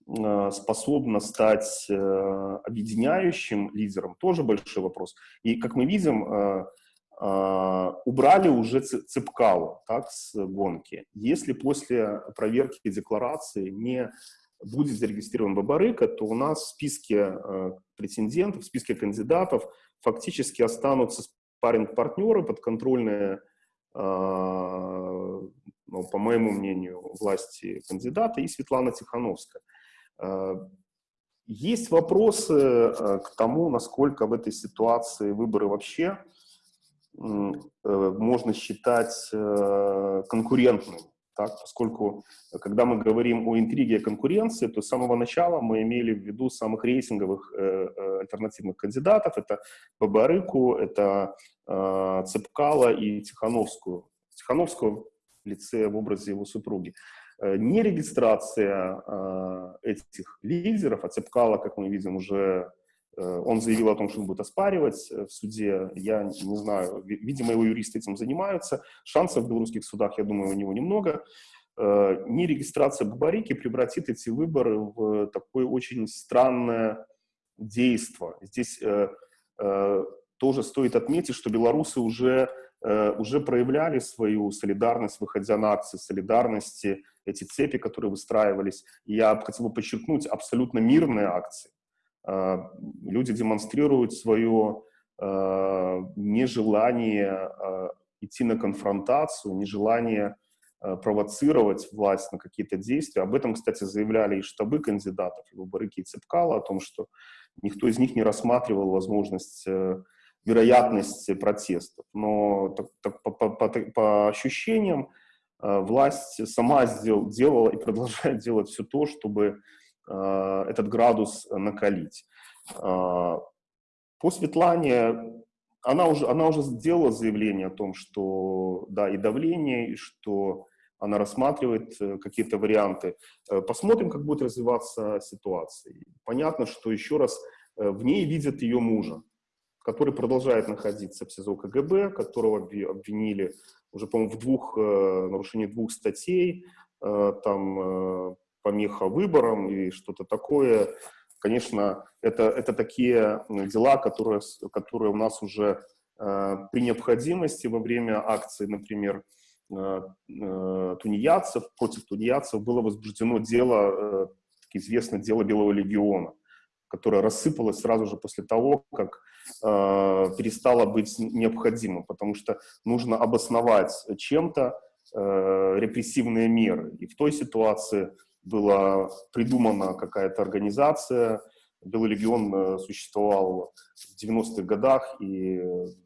Э, способна стать э, объединяющим лидером, тоже большой вопрос. И, как мы видим, э, убрали уже Цепкалу так, с гонки. Если после проверки декларации не будет зарегистрирован Бабарыка, то у нас в списке претендентов, в списке кандидатов фактически останутся спарринг-партнеры, подконтрольные, ну, по моему мнению, власти кандидата и Светлана Тихановская. Э, есть вопросы э, к тому, насколько в этой ситуации выборы вообще э, можно считать конкурентными. Так, поскольку, когда мы говорим о интриге и конкуренции, то с самого начала мы имели в виду самых рейтинговых э, альтернативных кандидатов. Это Бабарыку, это э, Цепкала и Тихановскую. Тихановскую в лице, в образе его супруги. Э, нерегистрация э, этих лидеров, а Цепкала, как мы видим, уже э, он заявил о том, что он будет оспаривать в суде. Я не знаю, видимо, его юристы этим занимаются. Шансов в белорусских судах, я думаю, у него немного. Нерегистрация Бабарики превратит эти выборы в такое очень странное действие. Здесь тоже стоит отметить, что белорусы уже, уже проявляли свою солидарность, выходя на акции солидарности эти цепи, которые выстраивались. Я хотел бы подчеркнуть, абсолютно мирные акции. А, люди демонстрируют свое а, нежелание а, идти на конфронтацию, нежелание провоцировать власть на какие-то действия. Об этом, кстати, заявляли и штабы кандидатов, и Бабарыки, и Цепкала, о том, что никто из них не рассматривал возможность э, вероятность протестов. Но так, так, по, по, по, по ощущениям, Э, власть сама сдел, делала и продолжает делать все то, чтобы этот градус накалить. Э, по Светлане она уже, она уже сделала заявление о том, что да, и давление, и что она рассматривает какие-то варианты. Посмотрим, как будет развиваться ситуация. Понятно, что еще раз в ней видят ее мужа, который продолжает находиться в СИЗО КГБ, которого обвинили уже, по-моему, в двух, э, нарушении двух статей, э, там э, помеха выборам и что-то такое. Конечно, это, это такие дела, которые, которые у нас уже при необходимости во время акции, например, тунеядцев, против тунеядцев было возбуждено дело, известное дело Белого легиона, которое рассыпалось сразу же после того, как э, перестало быть необходимым, потому что нужно обосновать чем-то э, репрессивные меры. И в той ситуации была придумана какая-то организация, Белый легион э, существовал в 90-х годах и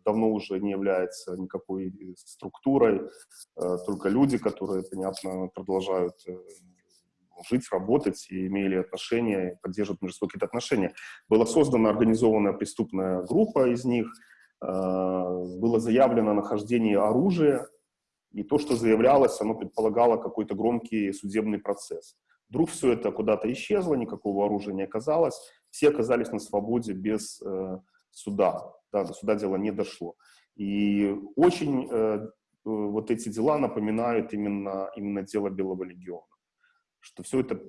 давно уже не является никакой структурой, э, только люди, которые, понятно, продолжают э, жить, работать и имели отношения, поддерживать между собой какие-то отношения. Была создана организованная преступная группа из них, э, было заявлено нахождение оружия, и то, что заявлялось, оно предполагало какой-то громкий судебный процесс. Вдруг все это куда-то исчезло, никакого оружия не оказалось, все оказались на свободе без э, суда, да, до суда дело не дошло. И очень э, вот эти дела напоминают именно, именно дело Белого легиона. Что все это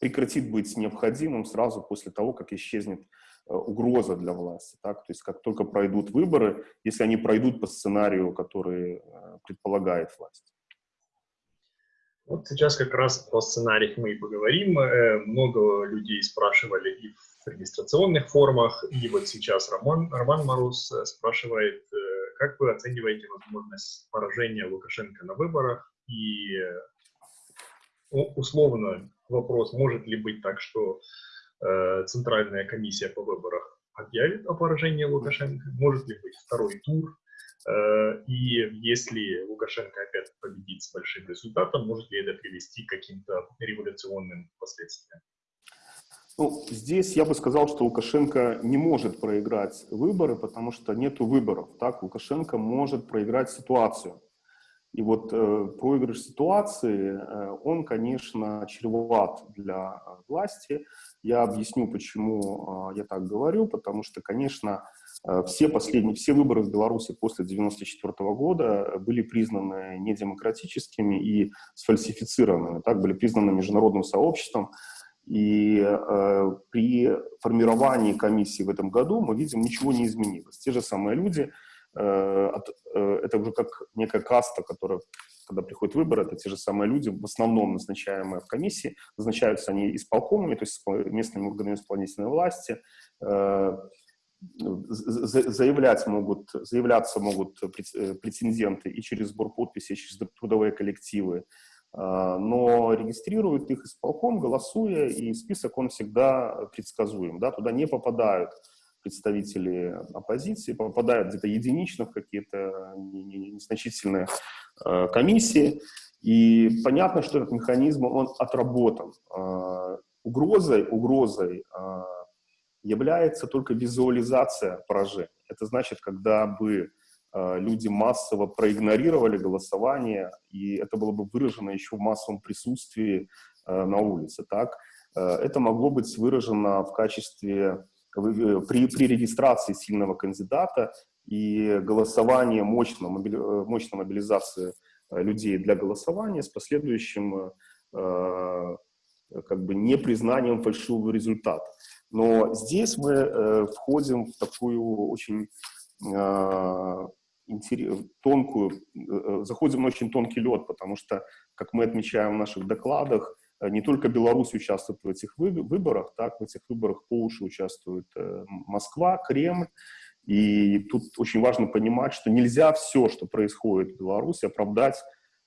прекратит быть необходимым сразу после того, как исчезнет э, угроза для власти. Так? То есть как только пройдут выборы, если они пройдут по сценарию, который э, предполагает власть. Вот сейчас как раз про сценариях мы и поговорим. Э, много людей спрашивали и в регистрационных формах, и вот сейчас Роман, Роман Марус спрашивает, как вы оцениваете возможность поражения Лукашенко на выборах? И условно вопрос, может ли быть так, что э, Центральная комиссия по выборам объявит о поражении Лукашенко? Может ли быть второй тур? Э, и если Лукашенко опять победит с большим результатом, может ли это привести к каким-то революционным последствиям? Ну, здесь я бы сказал, что Лукашенко не может проиграть выборы, потому что нет выборов. Так, Лукашенко может проиграть ситуацию. И вот э, проигрыш ситуации, э, он, конечно, чреват для власти. Я объясню, почему э, я так говорю, потому что, конечно, все последние, все выборы в Беларуси после 1994 года были признаны недемократическими и сфальсифицированными, так, были признаны международным сообществом. И э, при формировании комиссии в этом году мы видим, ничего не изменилось. Те же самые люди, э, от, э, это уже как некая каста, которая, когда приходят выборы, это те же самые люди, в основном назначаемые в комиссии, назначаются они исполкомами, то есть местными органами исполнительной власти, э, заявлять могут, заявляться могут э, претенденты и через сбор подписей, и через трудовые коллективы, а, но регистрируют их исполком, голосуя, и список он всегда предсказуем. Да? Туда не попадают представители оппозиции, попадают где-то единично в какие-то незначительные а, комиссии. И понятно, что этот механизм, он отработан. А, угрозой, угрозой является только визуализация поражения. Это значит, когда бы Э, люди массово проигнорировали голосование, и это было бы выражено еще в массовом присутствии э, на улице. Так? Э, это могло быть выражено в качестве, при, при регистрации сильного кандидата и голосование, мощной, мощной мобилизации людей для голосования с последующим как бы непризнанием фальшивого результата. Но здесь мы входим в такую очень тонкую, э, э, заходим на очень тонкий лед, потому что, как мы отмечаем в наших докладах, э, не только Беларусь участвует в этих выборах, так, в этих выборах по уши участвует Москва, Кремль, и тут очень важно понимать, что нельзя все, что происходит в Беларуси, оправдать,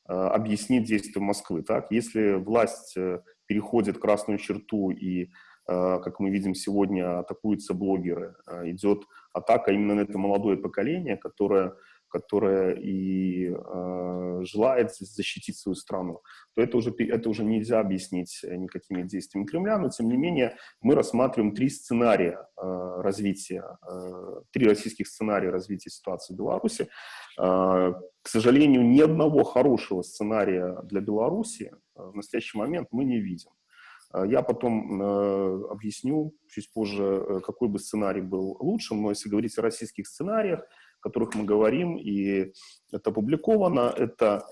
объяснить действия Москвы. Так? Если власть переходит красную черту и Э, как мы видим сегодня, атакуются блогеры. Э, идет атака именно на это молодое поколение, которое, которое и э, желает защитить свою страну, то это уже, это уже нельзя объяснить никакими действиями Кремля, но тем не менее мы рассматриваем три сценария э, развития, э, три российских сценария развития ситуации в Беларуси. Э, к сожалению, ни одного хорошего сценария для Беларуси в настоящий момент мы не видим. Э, я потом э, объясню чуть позже, э, какой бы сценарий был лучшим, но если говорить о российских сценариях, о которых мы говорим, и это опубликовано, это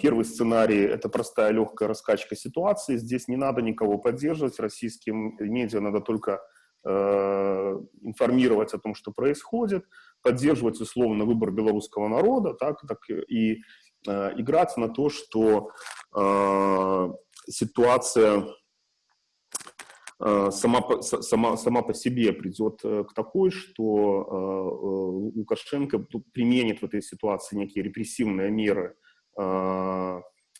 Первый сценарий – это простая легкая раскачка ситуации. Здесь не надо никого поддерживать. Российским медиа надо только информировать о том, что происходит, поддерживать условно выбор белорусского народа, так, так и играть на то, что ситуация Э, сама, сама, сама по себе придет э, к такой, что э, Лукашенко применит в этой ситуации некие репрессивные меры,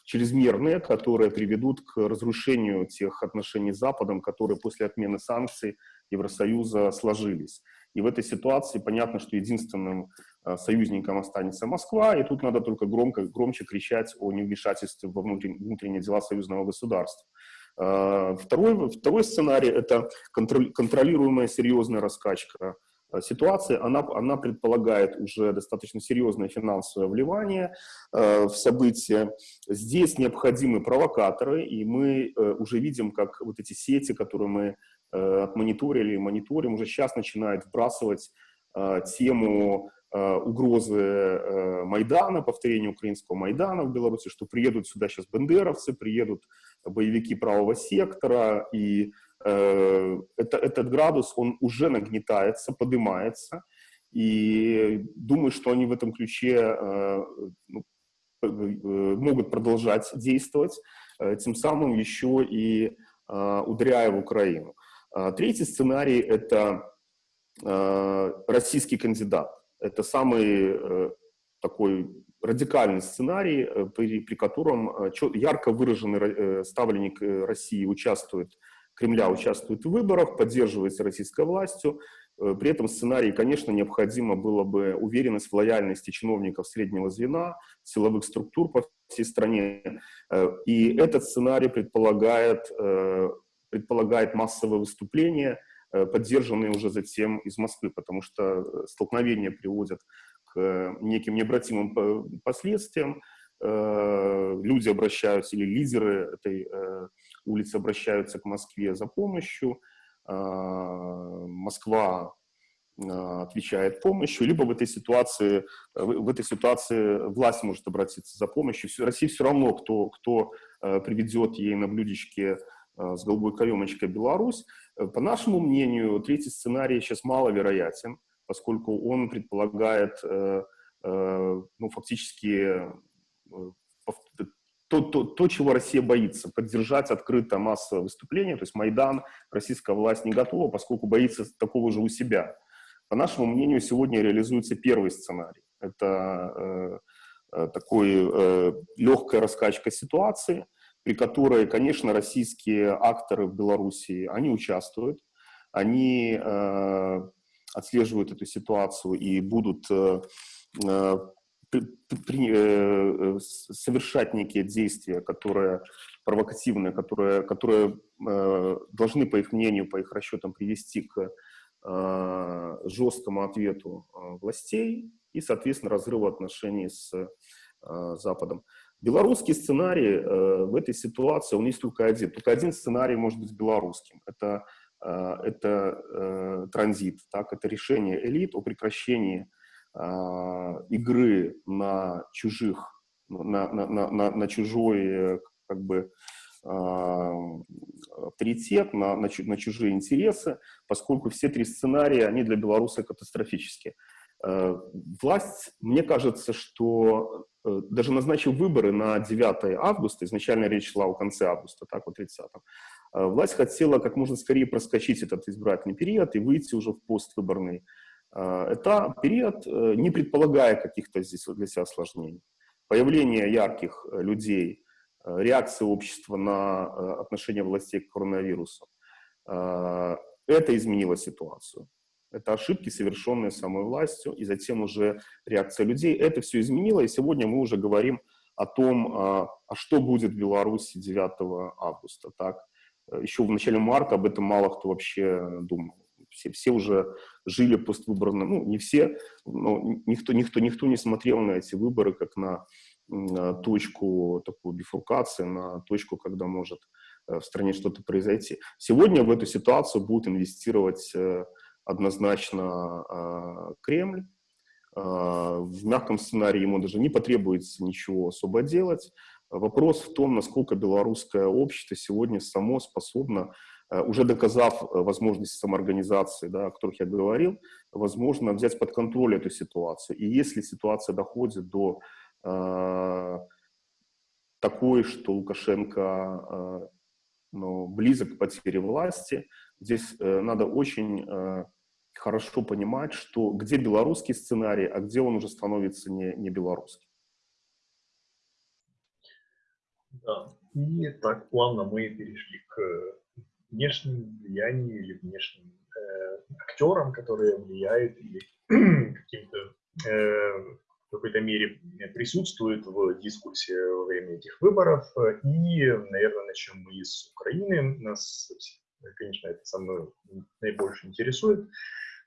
чрезмерные, которые приведут к разрушению тех отношений с Западом, которые после отмены санкций Евросоюза сложились. И в этой ситуации понятно, что единственным союзником останется Москва, и тут надо только громко, громче кричать о невмешательстве во внутренние, дела союзного государства. Второй, второй сценарий – это контролируемая серьезная раскачка ситуации, она, она предполагает уже достаточно серьезное финансовое вливание э, в события. Здесь необходимы провокаторы, и мы э, уже видим, как вот эти сети, которые мы э, отмониторили, мониторим, уже сейчас начинают вбрасывать тему угрозы э, Майдана, повторения украинского Майдана в Беларуси, что приедут сюда сейчас бендеровцы, приедут боевики правого сектора, и Э, это, этот градус, он уже нагнетается, поднимается, и думаю, что они в этом ключе э, ну, э, могут продолжать действовать, тем самым еще и ударяя в Украину. Третий сценарий – это российский кандидат. Это самый такой радикальный сценарий, при, при котором ярко выраженный ставленник России участвует Кремля участвует в выборах, поддерживается российской властью. Э, при этом сценарии, конечно, необходимо было бы уверенность в лояльности чиновников среднего звена, силовых структур по всей стране. Э, и этот сценарий предполагает, э, предполагает массовое выступление, поддержанные уже затем из Москвы, потому что столкновения приводят к неким необратимым последствиям. Люди обращаются, или лидеры этой улицы обращаются к Москве за помощью, Москва отвечает помощью, либо в этой ситуации, в этой ситуации власть может обратиться за помощью. России все равно, кто, кто приведет ей на блюдечке с голубой каемочкой Беларусь. По нашему мнению, третий сценарий сейчас маловероятен, поскольку он предполагает э, э, ну, фактически э, то, то, то, чего Россия боится, поддержать открыто массовое выступление, то есть Майдан российская власть не готова, поскольку боится такого же у себя. По нашему мнению, сегодня реализуется первый сценарий. Это э, э такой э, легкая раскачка ситуации, при которой, конечно, российские акторы в Белоруссии, они участвуют, они э, отслеживают эту ситуацию и будут э, э при, э, совершать некие действия, которые провокативные, которые, которые э, должны, по их мнению, по их расчетам, привести к э, жесткому ответу э, властей и, соответственно, разрыву отношений с э, Западом. Белорусский сценарий э, в этой ситуации, он есть только один. Только один сценарий может быть белорусским. Это, э, это э, транзит, так, это решение элит о прекращении а, игры на чужих, на, на, на, на чужой как бы а, авторитет, на, на, на чужие интересы, поскольку все три сценария, они для белоруса катастрофические. Власть, мне кажется, что э, даже назначив выборы на 9 августа, изначально речь шла о конце августа, так вот 30 власть хотела как можно скорее проскочить этот избирательный период и выйти уже в поствыборный а, это период, э, не предполагая каких-то здесь для себя осложнений. Появление ярких э, людей, э, реакция общества на отношение властей к коронавирусу, это изменило ситуацию. Это ошибки, совершенные самой властью, и затем уже реакция людей. Это все изменило, и сегодня мы уже говорим о том, а, а что будет в Беларуси 9 августа. Так? Еще в начале марта об этом мало кто вообще думал все, все уже жили поствыборно, ну, не все, но никто, никто, никто не смотрел на эти выборы как на, на точку такую бифуркации, на точку, когда может э, в стране что-то произойти. Сегодня в эту ситуацию будет инвестировать э, однозначно э, Кремль, в мягком сценарии ему даже не потребуется ничего особо делать. Вопрос в том, насколько белорусское общество сегодня само способно Э, уже доказав э, возможности самоорганизации, да, о которых я говорил, возможно взять под контроль эту ситуацию. И если ситуация доходит до э, такой, что Лукашенко э, ну, близок к потере власти, здесь э, надо очень э, хорошо понимать, что где белорусский сценарий, а где он уже становится не, не белорусским. Да, и так плавно мы перешли к внешним влиянием или внешним э, актерам, которые влияют, или каким-то э, какой-то мере присутствует в дискуссии во время этих выборов. И, наверное, начнем мы с Украины. Нас, конечно, это со мной наибольше интересует.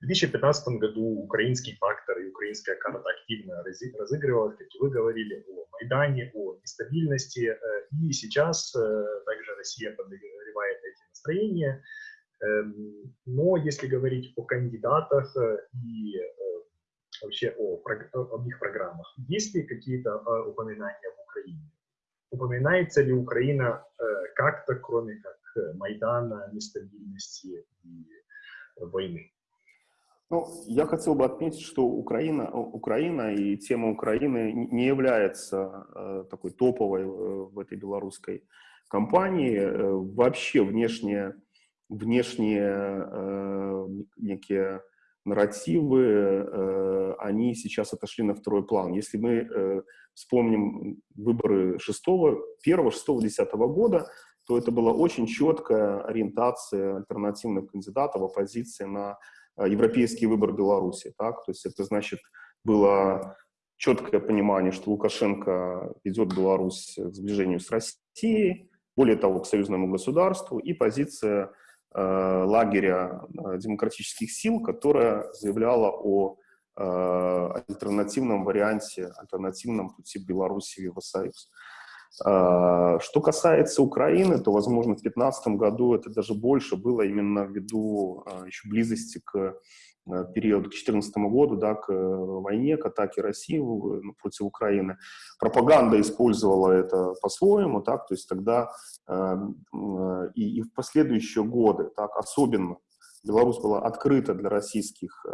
В 2015 году украинский фактор и украинская карта активно разыгрывалась, как и вы говорили, о Майдане, о нестабильности. И сейчас также Россия подогревает эти настроения. Эм, но если говорить о кандидатах и вообще о, об их программах. Есть ли какие-то э, упоминания в Украине? Упоминается ли Украина э, как-то, кроме как э, Майдана, нестабильности и войны? Ну, я хотел бы отметить, что Украина, Украина и тема Украины не является э, такой топовой в этой белорусской кампании. Вообще внешние, внешние э, некие нарративы, э, они сейчас отошли на второй план. Если мы э, вспомним выборы 6, 1, 6, 10 года, то это была очень четкая ориентация альтернативных кандидатов, оппозиции на э, европейский выбор Беларуси. Так? То есть это значит было четкое понимание, что Лукашенко ведет Беларусь к сближению с Россией, более того, к союзному государству, и позиция Э, лагеря э, демократических сил, которая заявляла о э, альтернативном варианте, альтернативном пути Беларуси в Евросоюз. Что касается Украины, то, возможно, в 2015 году это даже больше было именно ввиду еще близости к Э, период к 2014 году, да, к э, войне, к атаке России ну, против Украины. Пропаганда использовала это по-своему, так, то есть тогда и, и в последующие годы, так, особенно Беларусь была открыта для российских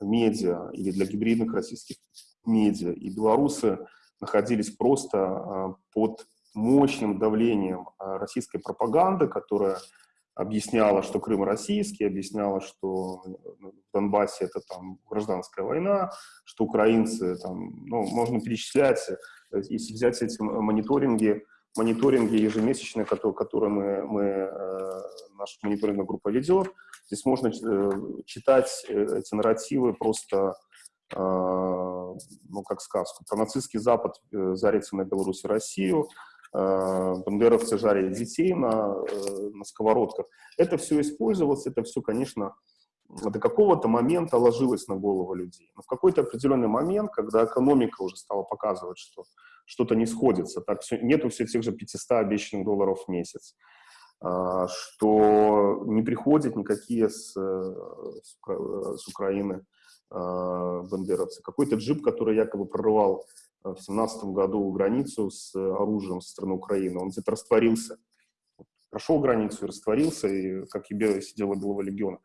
медиа или для гибридных российских медиа, и белорусы находились просто э, под мощным давлением российской пропаганды, которая объясняла, что Крым российский, объясняла, что в Донбассе это там гражданская война, что украинцы там, ну, можно перечислять, если взять эти мониторинги, мониторинги ежемесячные, которые, которые мы, мы э, наша мониторинговая группа ведет, здесь можно э, читать э, эти нарративы просто э, ну, как сказку. Про нацистский Запад э, зарится на Беларусь и Россию, Э, бандеровцы жарили детей на, э, на сковородках. Это все использовалось, это все, конечно, до какого-то момента ложилось на голову людей. Но в какой-то определенный момент, когда экономика уже стала показывать, что что-то не сходится, так все, нету все тех же 500 обещанных долларов в месяц, э, что не приходят никакие с, с, с Украины бандеровцы. Какой-то джип, который якобы прорывал в семнадцатом году границу с оружием со стороны Украины. Он где-то растворился. Прошел границу и растворился, и как и белое сидела Белого легиона.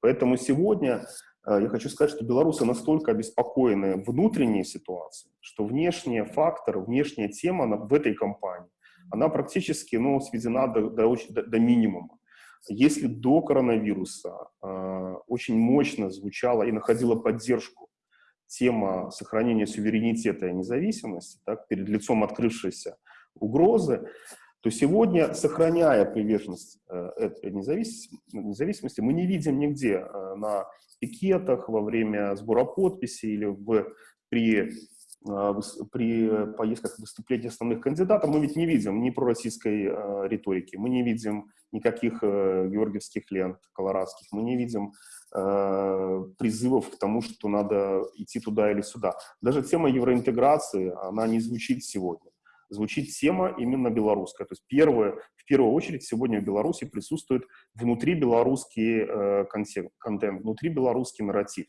Поэтому сегодня э, я хочу сказать, что белорусы настолько обеспокоены внутренней ситуацией, что внешний фактор, внешняя тема в этой кампании, она практически ну, сведена до, до, до минимума. Если до коронавируса э, очень мощно звучала и находила поддержку тема сохранения суверенитета и независимости так, перед лицом открывшейся угрозы, то сегодня, сохраняя приверженность э, этой независимости, независимости, мы не видим нигде э, на пикетах во время сбора подписей или в, при, э, при поездках выступлений основных кандидатов, мы ведь не видим ни пророссийской э, риторики, мы не видим никаких э, георгиевских лент колорадских, мы не видим Э, призывов к тому, что надо идти туда или сюда. Даже тема евроинтеграции, она не звучит сегодня. Звучит тема именно белорусская. То есть первое, в первую очередь сегодня в Беларуси присутствует внутри белорусский э, контент, внутри белорусский нарратив.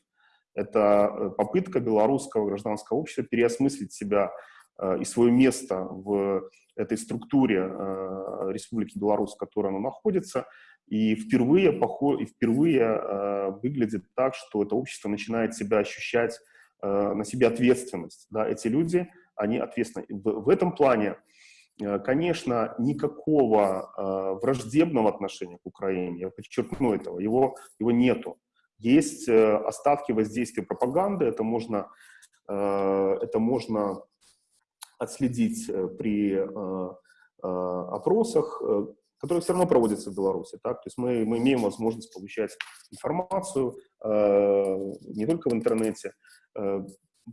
Это э, попытка белорусского гражданского общества переосмыслить себя э, и свое место в этой структуре э, Республики Беларусь, в которой оно находится, и впервые, поход, и впервые выглядит так, что это общество начинает себя ощущать, на себе ответственность. Да? Эти люди, они ответственны. В, в этом плане, конечно, никакого враждебного отношения к Украине, я подчеркну этого, его, его нету. Есть э, остатки воздействия пропаганды, это можно, э, это можно отследить э, при опросах, которые все равно проводятся в Беларуси. Так? То есть мы, мы имеем возможность получать информацию не только в интернете.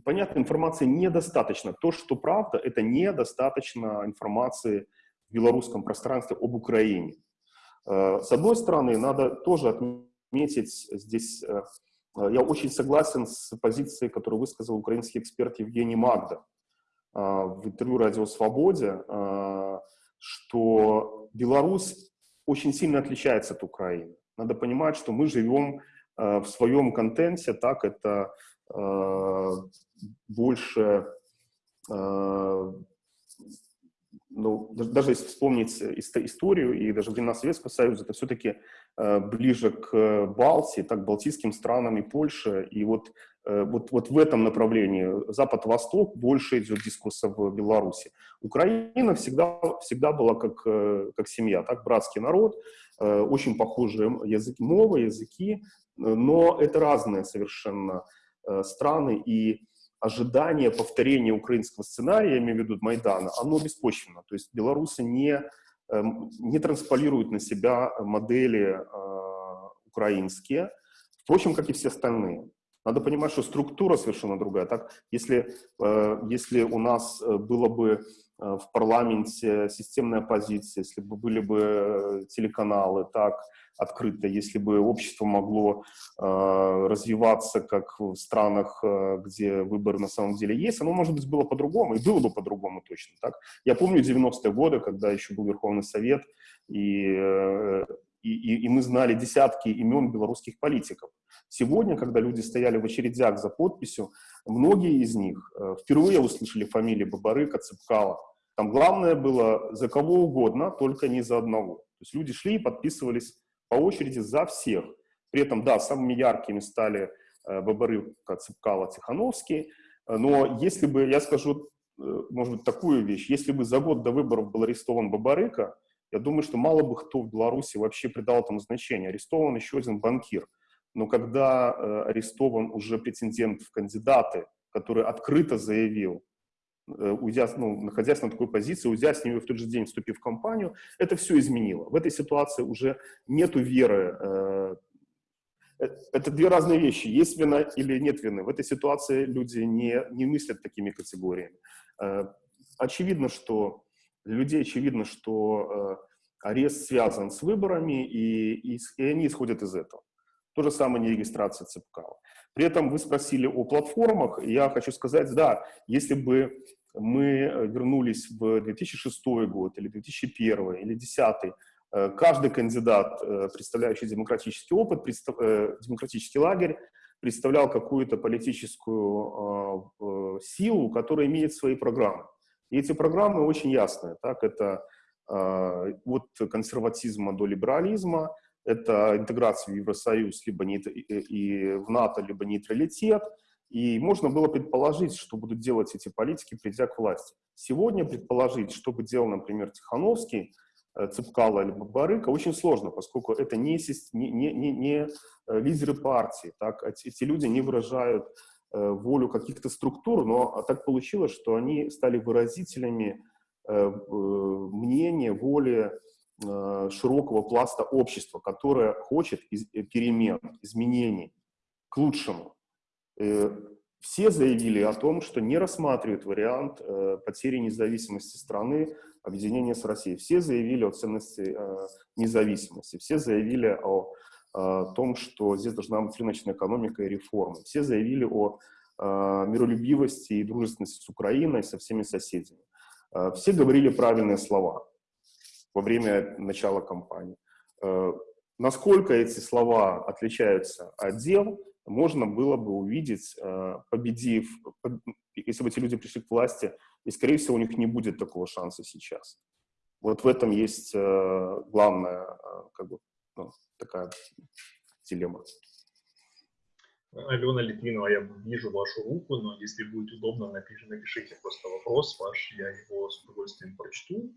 Понятно, информации недостаточно. То, что правда, это недостаточно информации в белорусском пространстве об Украине. С одной стороны, надо тоже отметить здесь, э, я очень согласен с позицией, которую высказал украинский эксперт Евгений Магда в интервью «Радио Свободе», что Беларусь очень сильно отличается от Украины. Надо понимать, что мы живем в своем контенте, так, это Э, больше, э, ну, даже если вспомнить историю и даже времена Советского Союза, это все-таки э, ближе к Балтии, так, балтийским странам и Польше. И вот, вот, вот в этом направлении Запад-Восток больше идет дискурса в Беларуси. Украина всегда, всегда была как, как семья, так, братский народ, очень похожие языки, мовы, языки, но это разные совершенно Э, страны, и ожидание повторения украинского сценария, я имею в виду Майдана, оно беспочвенно. То есть белорусы не, не трансполируют на себя модели э, украинские, впрочем, как и все остальные. Надо понимать, что структура совершенно другая. Так, если, э, если у нас было бы в парламенте системная позиция, если бы были бы телеканалы, так, открыто, если бы общество могло э, развиваться, как в странах, э, где выбор на самом деле есть, оно, может быть, было по-другому, и было бы по-другому точно. Так? Я помню 90-е годы, когда еще был Верховный Совет, и, э, и, и мы знали десятки имен белорусских политиков. Сегодня, когда люди стояли в очередях за подписью, многие из них э, впервые услышали фамилии Бабарыка, Цепкала. Там главное было за кого угодно, только не за одного. То есть люди шли и подписывались по очереди за всех. При этом, да, самыми яркими стали э, Бабарыка, Цепкало, Тихановский. Э, но если бы, я скажу, э, может быть, такую вещь, если бы за год до выборов был арестован Бабарыка, я думаю, что мало бы кто в Беларуси вообще придал этому значение. Арестован еще один банкир. Но когда арестован уже претендент в кандидаты, который открыто заявил, уйдя, ну, находясь на такой позиции, уйдя с нее в тот же день, вступив в компанию, это все изменило. В этой ситуации уже нету веры. Э, э, это две разные вещи. Есть вина или нет вины. В этой ситуации люди не, не мыслят такими категориями. Очевидно, что для людей очевидно, что арест связан с выборами, и, и, и они исходят из этого. То же самое не регистрация ЦПК. При этом вы спросили о платформах, и я хочу сказать, да, если бы мы э, вернулись в 2006 год, или 2001, или 2010, э, каждый кандидат, э, представляющий демократический опыт, демократический лагерь, представлял какую-то политическую силу, которая имеет свои программы. И эти программы очень ясные. Так? Это от консерватизма до либерализма, это интеграция в Евросоюз либо не, и в НАТО, либо нейтралитет. И можно было предположить, что будут делать эти политики, придя к власти. Сегодня предположить, что бы делал, например, Тихановский, э, Цепкало или Бабарыка, очень сложно, поскольку это не, не, не, не э, лидеры партии. Так? Эти люди не выражают э, волю каких-то структур, но так получилось, что они стали выразителями мнения, воли широкого пласта общества, которое хочет перемен, изменений к лучшему. Э, все заявили о том, что не рассматривают вариант потери независимости страны, объединения с Россией. Все заявили о ценности независимости, все заявили о, том, что здесь должна быть рыночная экономика и реформы. Все заявили о миролюбивости и дружественности с Украиной, со всеми соседями. Все говорили правильные слова во время начала кампании. Э, насколько эти слова отличаются от дел, можно было бы увидеть, э, победив, если бы эти люди пришли к власти, и, скорее всего, у них не будет такого шанса сейчас. Вот в этом есть э, главная как бы, ну, такая дилемма. Алена Литвинова, я вижу вашу руку, но если будет удобно, напишите, напишите просто вопрос ваш, я его с удовольствием прочту.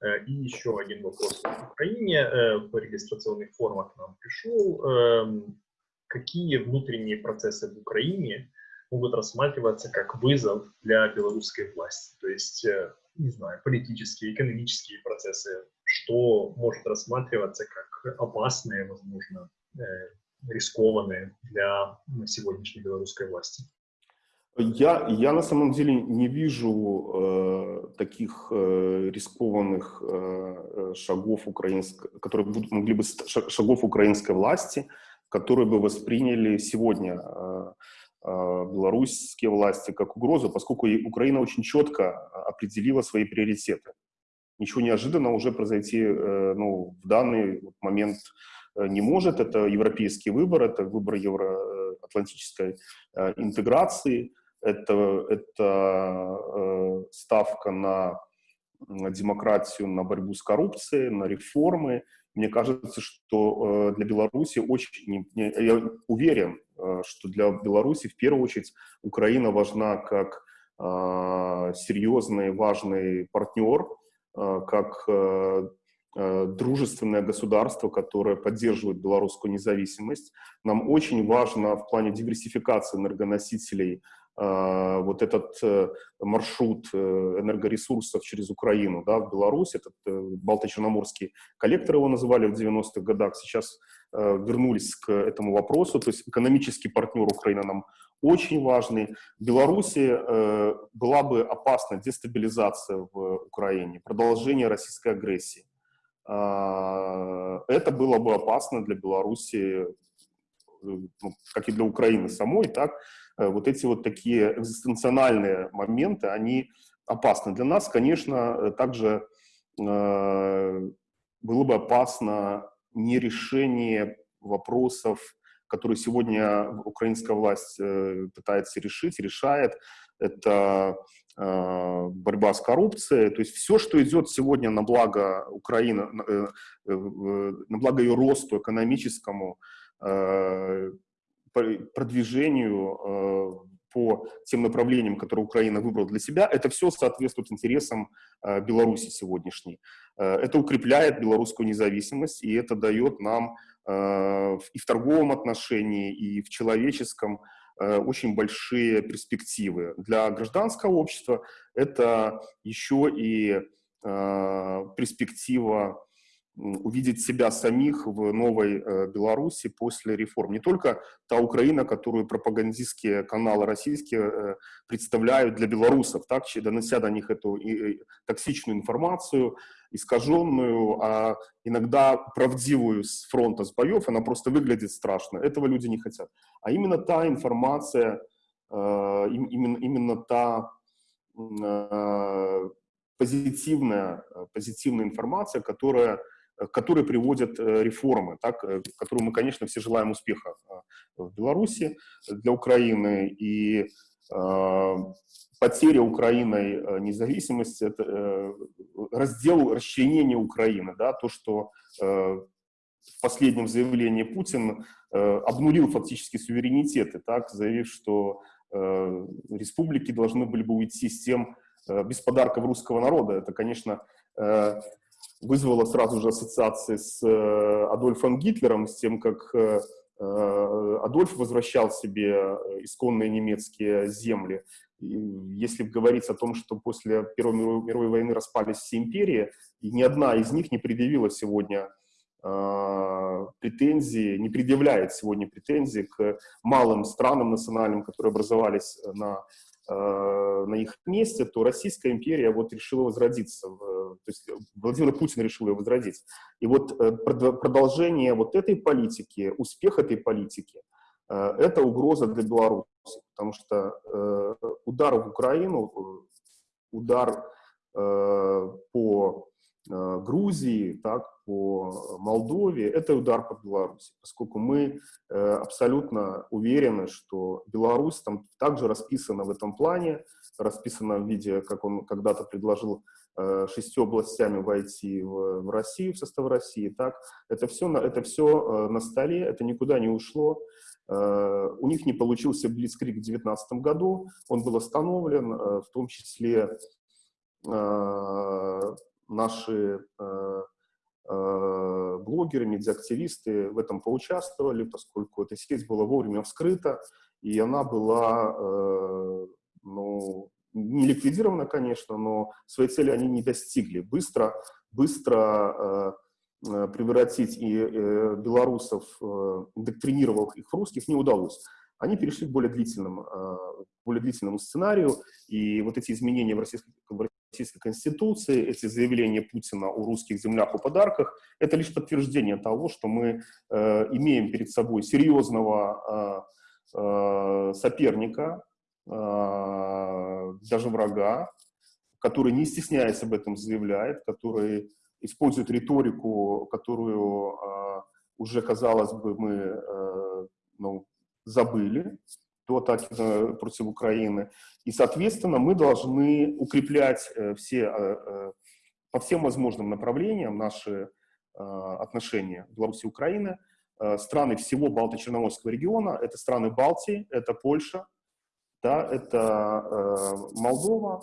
Э, и еще один вопрос в Украине. Э, по регистрационных формах к нам пришел. Какие внутренние процессы в Украине могут рассматриваться как вызов для белорусской власти? То есть, э, не знаю, политические, экономические процессы, что может рассматриваться как опасные, возможно, рискованные для сегодняшней белорусской власти? Я, я на самом деле не вижу э, таких э, рискованных э, э шагов украинской, которые будут, могли бы шагов украинской власти, которые бы восприняли сегодня э, э, белорусские власти как угрозу, поскольку Украина очень четко определила свои приоритеты. Ничего неожиданного уже произойти э, ну, в данный момент э, не может. Это европейский выбор, это выбор евроатлантической э, интеграции – это, это э, ставка на демократию, на борьбу с коррупцией, на реформы. Мне кажется, что э, для Беларуси очень, я уверен, э, что для Беларуси в первую очередь Украина важна как э, серьезный, важный партнер, как дружественное государство, которое поддерживает белорусскую независимость. Нам очень важно в плане диверсификации энергоносителей вот этот э, маршрут э, энергоресурсов через Украину да, в Беларусь, этот э, Балто-Черноморский коллектор его называли в 90-х годах, сейчас вернулись к этому вопросу, то есть экономический партнер Украины нам очень важный. В Беларуси была бы опасна дестабилизация в Украине, продолжение российской агрессии. Это было бы опасно для Беларуси, ну, как и для Украины самой, так, Э, вот эти вот такие экзистенциональные моменты, они опасны. Для нас, конечно, э, также э, было бы опасно нерешение вопросов, которые сегодня украинская власть пытается решить, решает. Это борьба с коррупцией, то есть все, что идет сегодня на благо Украины, на благо ее росту экономическому, продвижению э, по тем направлениям, которые Украина выбрала для себя, это все соответствует интересам э, Беларуси сегодняшней. Э, это укрепляет белорусскую независимость, и это дает нам и в торговом отношении, и в человеческом очень большие перспективы. Для гражданского общества это еще и перспектива увидеть себя самих в новой э, Беларуси после реформ. Не только та Украина, которую пропагандистские каналы российские э, представляют для белорусов, так, донося до них эту токсичную информацию, искаженную, а иногда правдивую с фронта, с боев, она просто выглядит страшно. Этого люди не хотят. А именно та информация, э, именно, именно та позитивная, позитивная информация, которая которые приводят э, реформы, так, э, которую мы, конечно, все желаем успеха в Беларуси для Украины. И потеря Украиной независимости, это раздел, расчленение Украины, да, то, что в последнем заявлении Путин обнулил фактически суверенитеты, так, заявив, что республики должны были бы уйти с тем, без подарков русского народа. Это, конечно, вызвало сразу же ассоциации с э, Адольфом Гитлером, с тем, как э, э, Адольф возвращал себе исконные немецкие земли. Если говорить о том, что после Первой мировой войны распались все империи, и ни одна из них не предъявила сегодня претензии, не предъявляет сегодня претензии к малым странам национальным, которые образовались на на их месте, то Российская империя вот решила возродиться, то есть Владимир Путин решил ее возродить. И вот э, продолжение вот этой политики, успех этой политики, э, это угроза для Беларуси, потому что удар в Украину, удар по Грузии, так, по Молдове, это удар по Беларуси, поскольку мы э, абсолютно уверены, что Беларусь там также расписана в этом плане, расписана в виде, как он когда-то предложил, э, шестью областями войти в, в Россию, в состав России, так, это все, на, это все э, на столе, это никуда не ушло, у них не получился Блицкрик в 2019 году, он был остановлен, в том числе наши Э, блогеры, медиактивисты в этом поучаствовали, поскольку эта сеть была вовремя вскрыта, и она была, э, ну, не ликвидирована, конечно, но своей цели они не достигли. Быстро, быстро э, превратить и белорусов, индоктринировав их в русских, не удалось. они перешли к более, длительным, э, более длительному сценарию, и вот эти изменения в российской, в российской конституции, эти заявления Путина о русских землях, о подарках, это лишь подтверждение того, что мы э, имеем перед собой серьезного э, э, соперника, э, даже врага, который не стесняясь об этом заявляет, который использует риторику, которую э, уже, казалось бы, мы э, ну, забыли до атаки против Украины. И, соответственно, мы должны укреплять э, все, э, э, по всем возможным направлениям наши отношения Беларуси и Украины. Страны всего Балто-Черноморского региона, это страны Балтии, это Польша, да, это Молдова.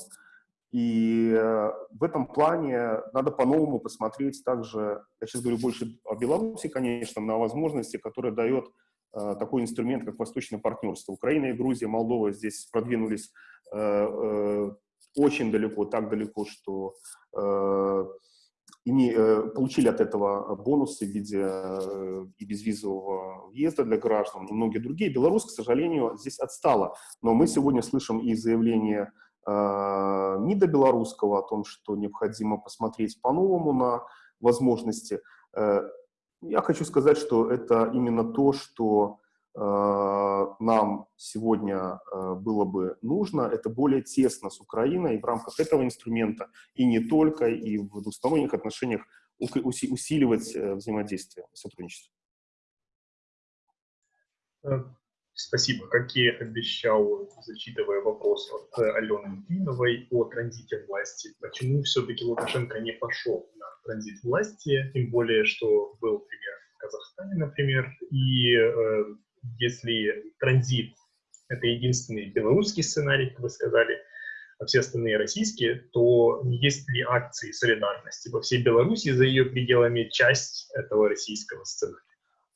И в этом плане надо по-новому посмотреть также, я сейчас говорю больше о Беларуси, конечно, на возможности, которые дает такой инструмент, как восточное партнерство. Украина и Грузия, Молдова здесь продвинулись э, э, очень далеко, так далеко, что име, получили от этого бонусы в виде и безвизового въезда для граждан, и многие другие. Беларусь, к сожалению, здесь отстала. Но мы сегодня слышим и заявление МИДа белорусского о том, что необходимо посмотреть по-новому на возможности. Я хочу сказать, что это именно то, что э, нам сегодня э, было бы нужно, это более тесно с Украиной в рамках этого инструмента, и не только, и в двусторонних отношениях усиливать э, взаимодействие, сотрудничество. Э, спасибо. Как и обещал, зачитывая вопрос от Алены Клиновой о транзите власти, почему все-таки Лукашенко не пошел транзит власти, тем более, что был пример в Казахстане, например, и э, если транзит — это единственный белорусский сценарий, как вы сказали, а все остальные российские, то есть ли акции солидарности во всей Беларуси за ее пределами часть этого российского сценария?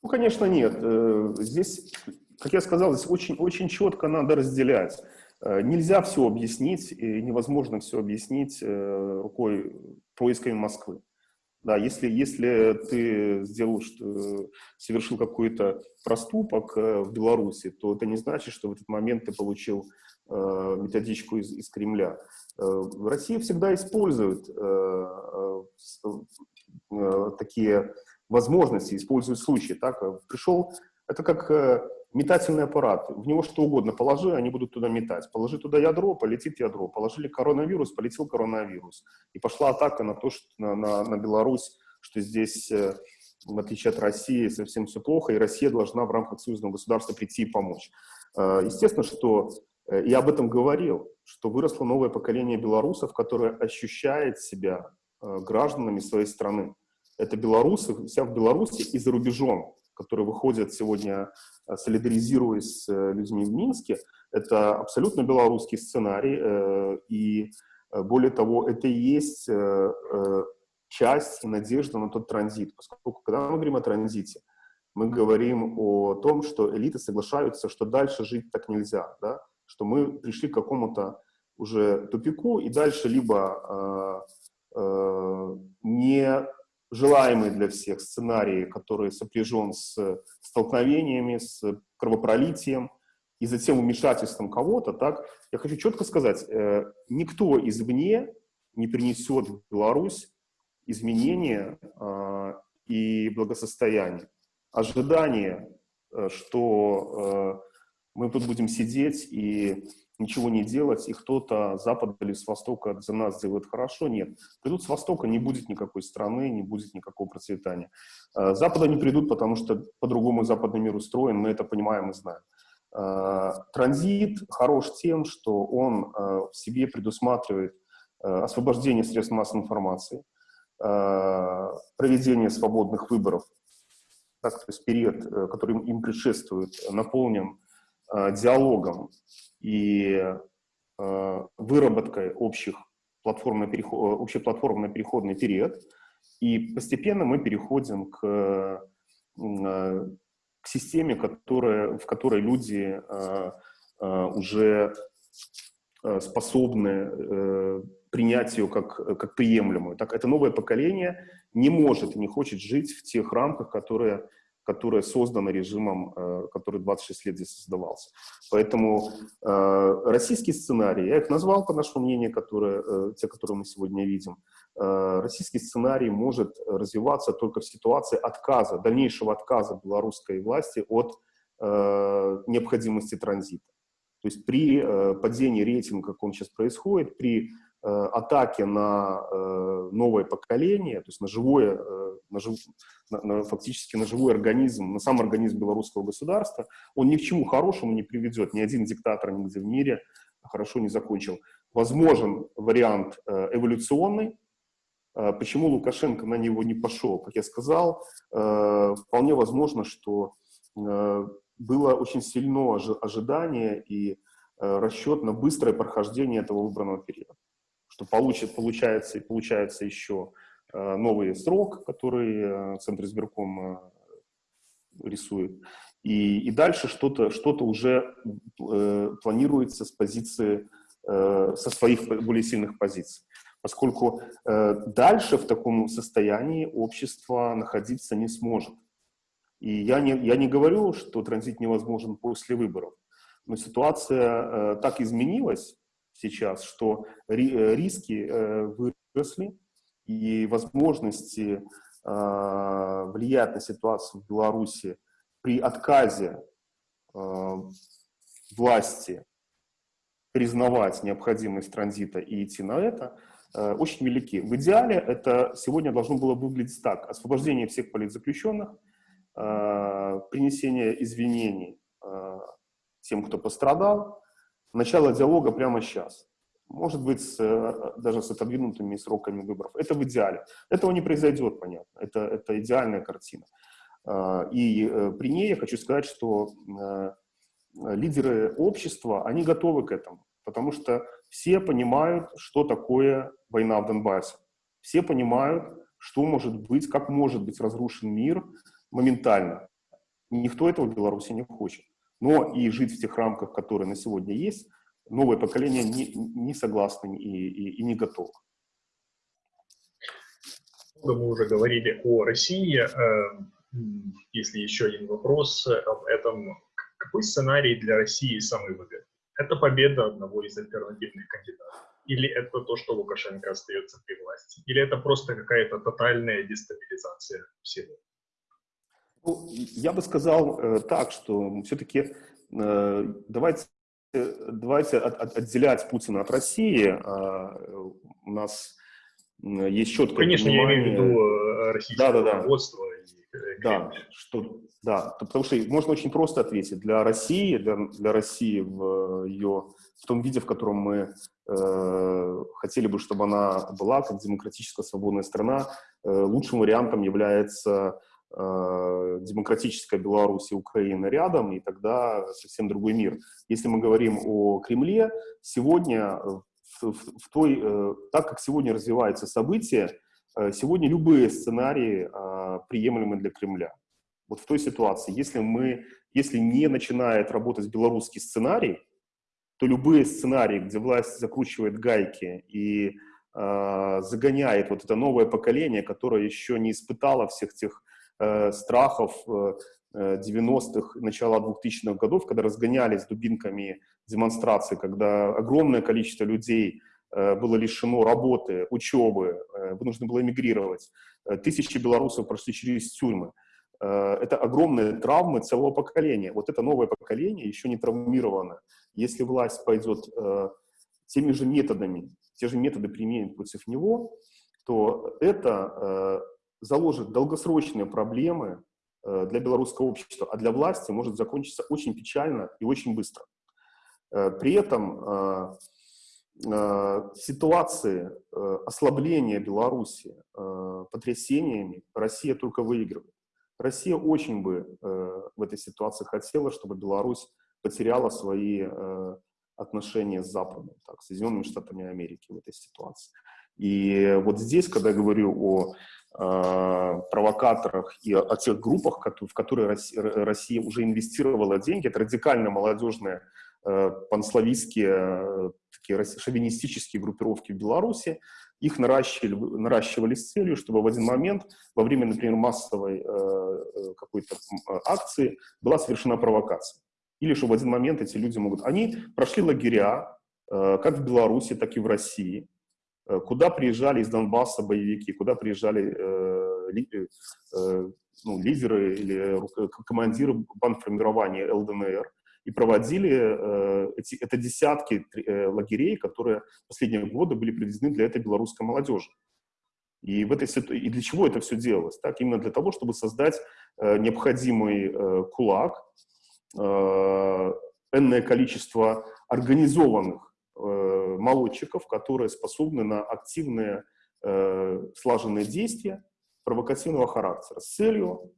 Ну, конечно, нет. Э, здесь, как я сказал, здесь очень, очень четко надо разделять. Э, нельзя все объяснить, и невозможно все объяснить э, рукой поисками Москвы. Да, если, если ты сделал, что, совершил какой-то проступок э, в Беларуси, то это не значит, что в этот момент ты получил методичку из, из Кремля. Россия всегда использует такие возможности, использует случаи. Так? Пришел, это как метательный аппарат. В него что угодно положи, они будут туда метать. Положи туда ядро, полетит ядро. Положили коронавирус, полетел коронавирус. И пошла атака на то, что на, на, на Беларусь, что здесь, э, в отличие от России, совсем все плохо, и Россия должна в рамках союзного государства прийти и помочь. Э, естественно, что э, я об этом говорил, что выросло новое поколение белорусов, которое ощущает себя гражданами своей страны. Это белорусы, вся в Беларуси и за рубежом которые выходят сегодня, э, солидаризируясь с э, людьми в Минске, это абсолютно белорусский сценарий, э, и более того, это и есть часть и надежда на тот транзит, поскольку когда мы говорим о транзите, мы говорим о том, что элиты соглашаются, что дальше жить так нельзя, да? что мы пришли к какому-то уже тупику, и дальше либо э, э, не желаемый для всех сценарий, который сопряжен с столкновениями, с кровопролитием и затем вмешательством кого-то, так, я хочу четко сказать, э, никто извне не принесет в Беларусь изменения э, и благосостояние. Ожидание, э, что э, мы тут будем сидеть и ничего не делать, и кто-то с запада или с востока за нас сделает хорошо. Нет. Придут с востока, не будет никакой страны, не будет никакого процветания. С э, запада не придут, потому что по-другому западный мир устроен, мы это понимаем и знаем. Э, транзит хорош тем, что он э, в себе предусматривает освобождение средств массовой информации, проведение свободных выборов, так, то есть период, который им предшествует, наполнен диалогом и э, выработкой общих платформно переход, общий платформно-переходный период, и постепенно мы переходим к, э, к системе, которая, в которой люди э, э, уже э, способны э, принять ее как, как приемлемую. Так, это новое поколение не может и не хочет жить в тех рамках, которые которое создано режимом, э, который 26 лет здесь создавался. Поэтому э, российский сценарий, я их назвал, по нашему мнению, которые, э, те, которые мы сегодня видим, российский сценарий может развиваться только в ситуации отказа, дальнейшего отказа белорусской власти от необходимости транзита. То есть при падении рейтинга, как он сейчас происходит, при атаки на э, новое поколение, то есть на живое, э, на жив, на, на, фактически на живой организм, на сам организм белорусского государства, он ни к чему хорошему не приведет. Ни один диктатор нигде в мире хорошо не закончил. Возможен вариант эволюционный. Почему Лукашенко на него не пошел? Как я сказал, вполне возможно, что было очень сильно ожидание и расчет на быстрое прохождение этого выбранного периода что получит, получается, получается еще э, новый срок, который э, Центр избирком э, рисует. И, и дальше что-то что, -то, уже планируется с позиции, со своих более сильных позиций. Поскольку дальше в таком состоянии общество находиться не сможет. И я не, я не говорю, что транзит невозможен после выборов, но ситуация э, так изменилась, сейчас, что э, риски э, выросли, и возможности а, влиять на ситуацию в Беларуси при отказе власти признавать необходимость транзита и идти на это, э, очень велики. В идеале это сегодня должно было выглядеть так. Освобождение всех политзаключенных, принесение извинений тем, кто пострадал, начало диалога прямо сейчас. Может быть, с, э, даже с отодвинутыми сроками выборов. Это в идеале. Этого не произойдет, понятно. Это, это идеальная картина. А, и э, при ней я хочу сказать, что э, лидеры общества, они готовы к этому. Потому что все понимают, что такое война в Донбассе. Все понимают, что может быть, как может быть разрушен мир моментально. Никто этого в Беларуси не хочет но и жить в тех рамках, которые на сегодня есть, новое поколение не, не согласно и, и, и не готово. Мы уже говорили о России. Э, если еще один вопрос об этом. Какой сценарий для России самый выгодный? Это победа одного из альтернативных кандидатов? Или это то, что Лукашенко остается при власти? Или это просто какая-то тотальная дестабилизация всего? Ну, я бы сказал э, так, что все-таки э, давайте, давайте от, от, отделять Путина от России. А, у нас есть четкое Конечно, понимание... я имею в виду э, российское да, да, да. руководство. И да, что, да, потому что можно очень просто ответить. Для России, для, для России в ее в том виде, в котором мы э, хотели бы, чтобы она была, как демократическая свободная страна, э, лучшим вариантом является Э, демократическая Беларусь и Украина рядом, и тогда совсем другой мир. Если мы говорим о Кремле, сегодня, в, в, в той, э, так как сегодня развиваются события, э, сегодня любые сценарии приемлемы для Кремля. Вот в той ситуации, если, мы, если не начинает работать белорусский сценарий, то любые сценарии, где власть закручивает гайки и э, загоняет вот это новое поколение, которое еще не испытало всех тех э, страхов э, 90-х, начала 2000-х годов, когда разгонялись дубинками демонстрации, когда огромное количество людей э, было лишено работы, учебы, э, вынуждено было эмигрировать. Э, тысячи белорусов прошли через тюрьмы. Э, это огромные травмы целого поколения. Вот это новое поколение еще не травмировано. Если власть пойдет э, теми же методами, те же методы применит против него, то это э, заложит долгосрочные проблемы э, для белорусского общества, а для власти может закончиться очень печально и очень быстро. Э, при этом э, ситуации ослабления Беларуси потрясениями Россия только выигрывает. Россия очень бы в этой ситуации хотела, чтобы Беларусь потеряла свои отношения с Западом, так, с Соединенными Штатами Америки в этой ситуации. И вот здесь, когда я говорю о провокаторах и о, тех группах, в которые Россия, уже инвестировала деньги, это радикально молодежные э, панславистские э, такие шовинистические группировки в Беларуси, их наращивали, наращивали с целью, чтобы в один момент, во время, например, массовой э, какой-то акции, была совершена провокация. Или что в один момент эти люди могут... Они прошли лагеря, э, как в Беларуси, так и в России, э, куда приезжали из Донбасса боевики, куда приезжали э, ли, э, ну, лидеры или командиры бандформирования ЛДНР, и проводили э, эти, это десятки э, лагерей, которые в последние годы были привезены для этой белорусской молодежи. И, в этой, и для чего это все делалось? Так, именно для того, чтобы создать э, необходимый э, кулак, э, энное количество организованных э, молодчиков, которые способны на активные э, слаженные действия провокативного характера с целью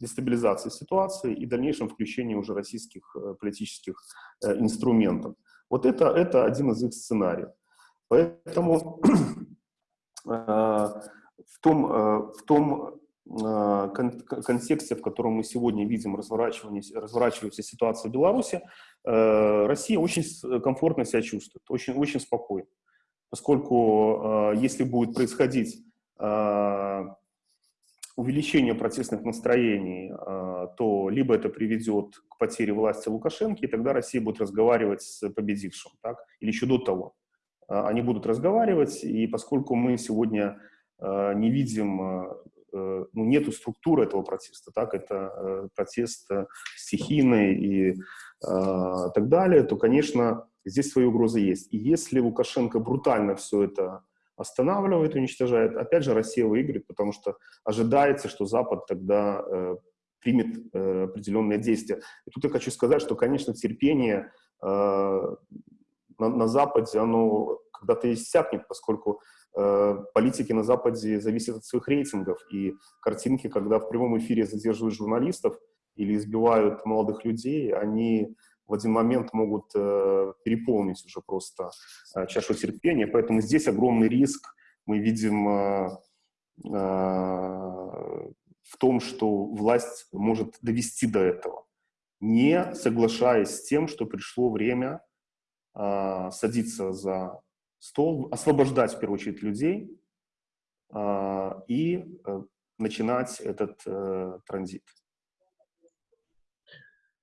дестабилизации ситуации и дальнейшем включении уже российских э, политических э, инструментов. Вот это, это один из их сценариев. Поэтому в том, в том контексте, в котором мы сегодня видим разворачивающуюся ситуацию в Беларуси, Россия очень комфортно себя чувствует, очень, очень спокойно. Поскольку если будет происходить увеличение протестных настроений, а, то либо это приведет к потере власти Лукашенко, и тогда Россия будет разговаривать с победившим, так? или еще до того. А, они будут разговаривать, и поскольку мы сегодня а, не видим, э, ну, нету структуры этого протеста, так, это э, протест э, стихийный и так далее, то, конечно, здесь свои угрозы есть. И если Лукашенко брутально все это останавливает, уничтожает, опять же Россия выиграет, потому что ожидается, что Запад тогда э, примет э, определенные действия. И тут я хочу сказать, что, конечно, терпение э, на, на Западе, оно когда-то иссякнет, поскольку э, политики на Западе зависят от своих рейтингов, и картинки, когда в прямом эфире задерживают журналистов или избивают молодых людей, они в один момент могут э, переполнить уже просто э, чашу терпения. Поэтому здесь огромный риск мы видим э, э, в том, что власть может довести до этого, не соглашаясь с тем, что пришло время э, садиться за стол, освобождать в первую очередь людей э, и э, начинать этот э, транзит.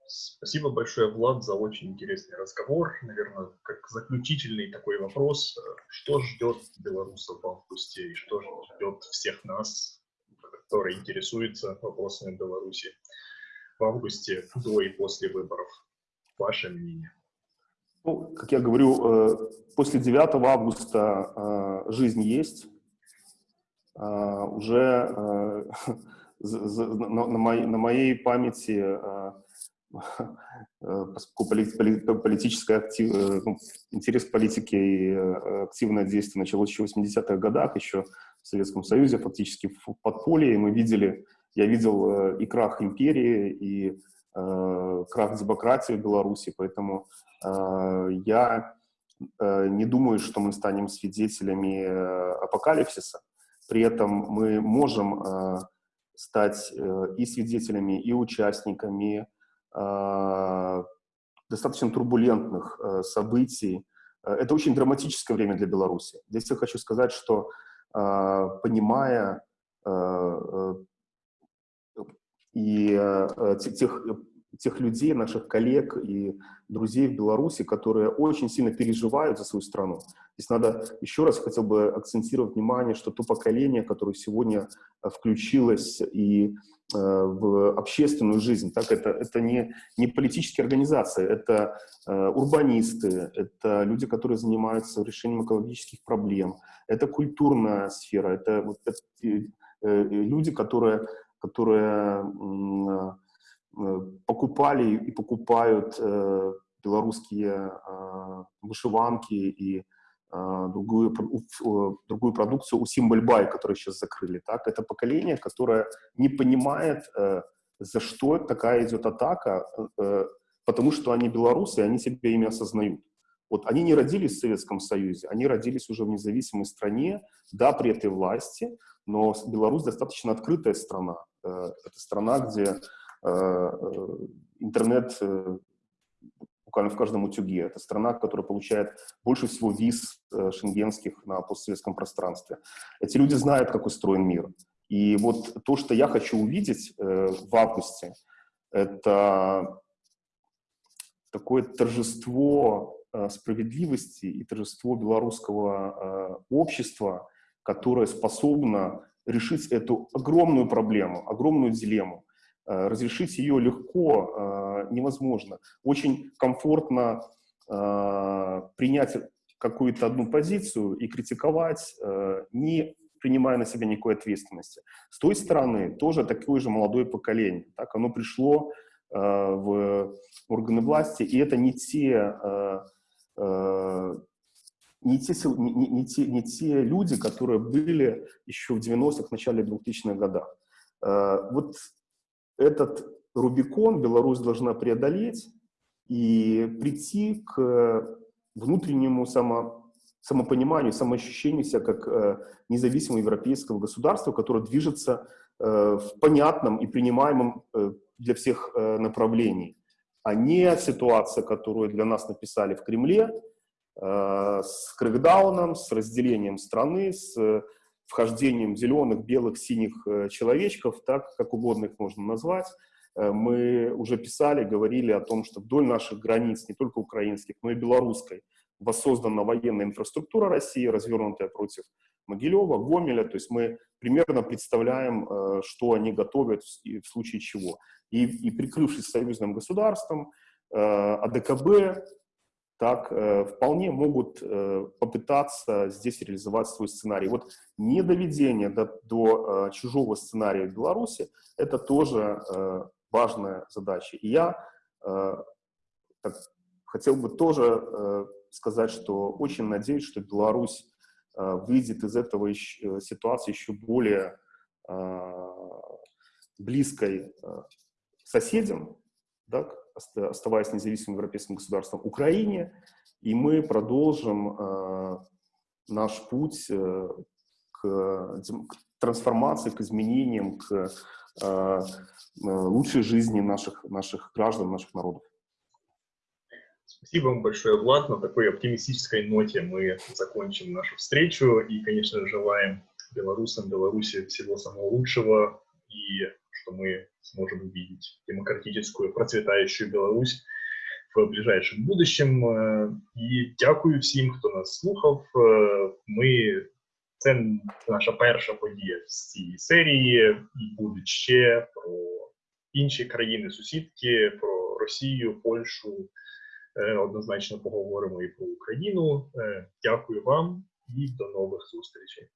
Спасибо большое, Влад, за очень интересный разговор. Наверное, как заключительный такой вопрос. Что ждет белорусов в августе и что ждет всех нас, которые интересуются вопросами Беларуси в августе, до и после выборов? Ваше мнение? Ну, как я говорю, э, после 9 августа э, жизнь есть. Э, уже на моей памяти поскольку политическая актив, ну, интерес к политике и активное действие началось еще в 80-х годах, еще в Советском Союзе, фактически в подполье, и мы видели, я видел и крах империи, и крах демократии в Беларуси, поэтому я не думаю, что мы станем свидетелями апокалипсиса. При этом мы можем стать и свидетелями, и участниками достаточно турбулентных э, событий. Э, это очень драматическое время для Беларуси. Здесь я хочу сказать, что понимая э, и тех, тех людей, наших коллег и друзей в Беларуси, которые очень сильно переживают за свою страну. Здесь надо еще раз хотел бы акцентировать внимание, что то поколение, которое сегодня включилось и Э, в общественную жизнь. Так, это, это не, не политические организации, это э, урбанисты, это люди, которые занимаются решением экологических проблем, это культурная сфера, это, вот, это э, э, люди, которые, которые э, покупали и покупают э, белорусские э, вышиванки и другую, другую продукцию у Симбальбай, которую сейчас закрыли. Так? Это поколение, которое не понимает, за что такая идет атака, потому что они белорусы, и они себя ими осознают. Вот они не родились в Советском Союзе, они родились уже в независимой стране, да, при этой власти, но Беларусь достаточно открытая страна. Э, это страна, где интернет буквально в каждом утюге. Это страна, которая получает больше всего виз э, шенгенских на постсоветском пространстве. Эти люди знают, как устроен мир. И вот то, что я хочу увидеть э, в августе, это такое торжество э, справедливости и торжество белорусского э, общества, которое способно решить эту огромную проблему, огромную дилемму. Э, разрешить ее легко э, невозможно. Очень комфортно э, принять какую-то одну позицию и критиковать, не принимая на себя никакой ответственности. С той стороны тоже такое же молодое поколение. Так, оно пришло в органы власти, и это не те, не те, не, не, те, не те люди, которые были еще в 90-х, начале 2000-х годах. Вот этот Рубикон Беларусь должна преодолеть и прийти к внутреннему само, самопониманию, самоощущению себя как э, независимого европейского государства, которое движется э, в понятном и принимаемом э, для всех э, направлении, а не ситуация, которую для нас написали в Кремле, э, с крэкдауном, с разделением страны, с вхождением зеленых, белых, синих э, человечков, так как угодно их можно назвать. Э, мы уже писали, говорили о том, что вдоль наших границ, не только украинских, но и белорусской, воссоздана военная инфраструктура России, развернутая против Могилева, Гомеля. То есть мы примерно представляем, э, что они готовят в случае чего. И, и прикрывшись союзным государством, АДКБ, так э, вполне могут э, попытаться здесь реализовать свой сценарий. Вот недоведение до, до э, чужого сценария в Беларуси – это тоже э, важная задача. И я э, так, хотел бы тоже э, сказать, что очень надеюсь, что Беларусь э, выйдет из этого э, ситуации еще более э, близкой э, соседям, да, оставаясь независимым европейским государством, Украине, и мы продолжим э, наш путь э, к, к трансформации, к изменениям, к э, э, лучшей жизни наших, наших граждан, наших народов. Спасибо вам большое, Влад. На такой оптимистической ноте мы закончим нашу встречу и, конечно, желаем белорусам, Беларуси всего самого лучшего и что мы сможем увидеть демократическую, процветающую Беларусь в ближайшем будущем. Э, і дякую всім, хто нас слухав. Е, ми це наша перша подія з цієї серії, і будуть ще про інші країни-сусідки, про Росію, Польщу. Е, однозначно поговоримо і про Україну. Е, дякую вам і до нових зустрічей.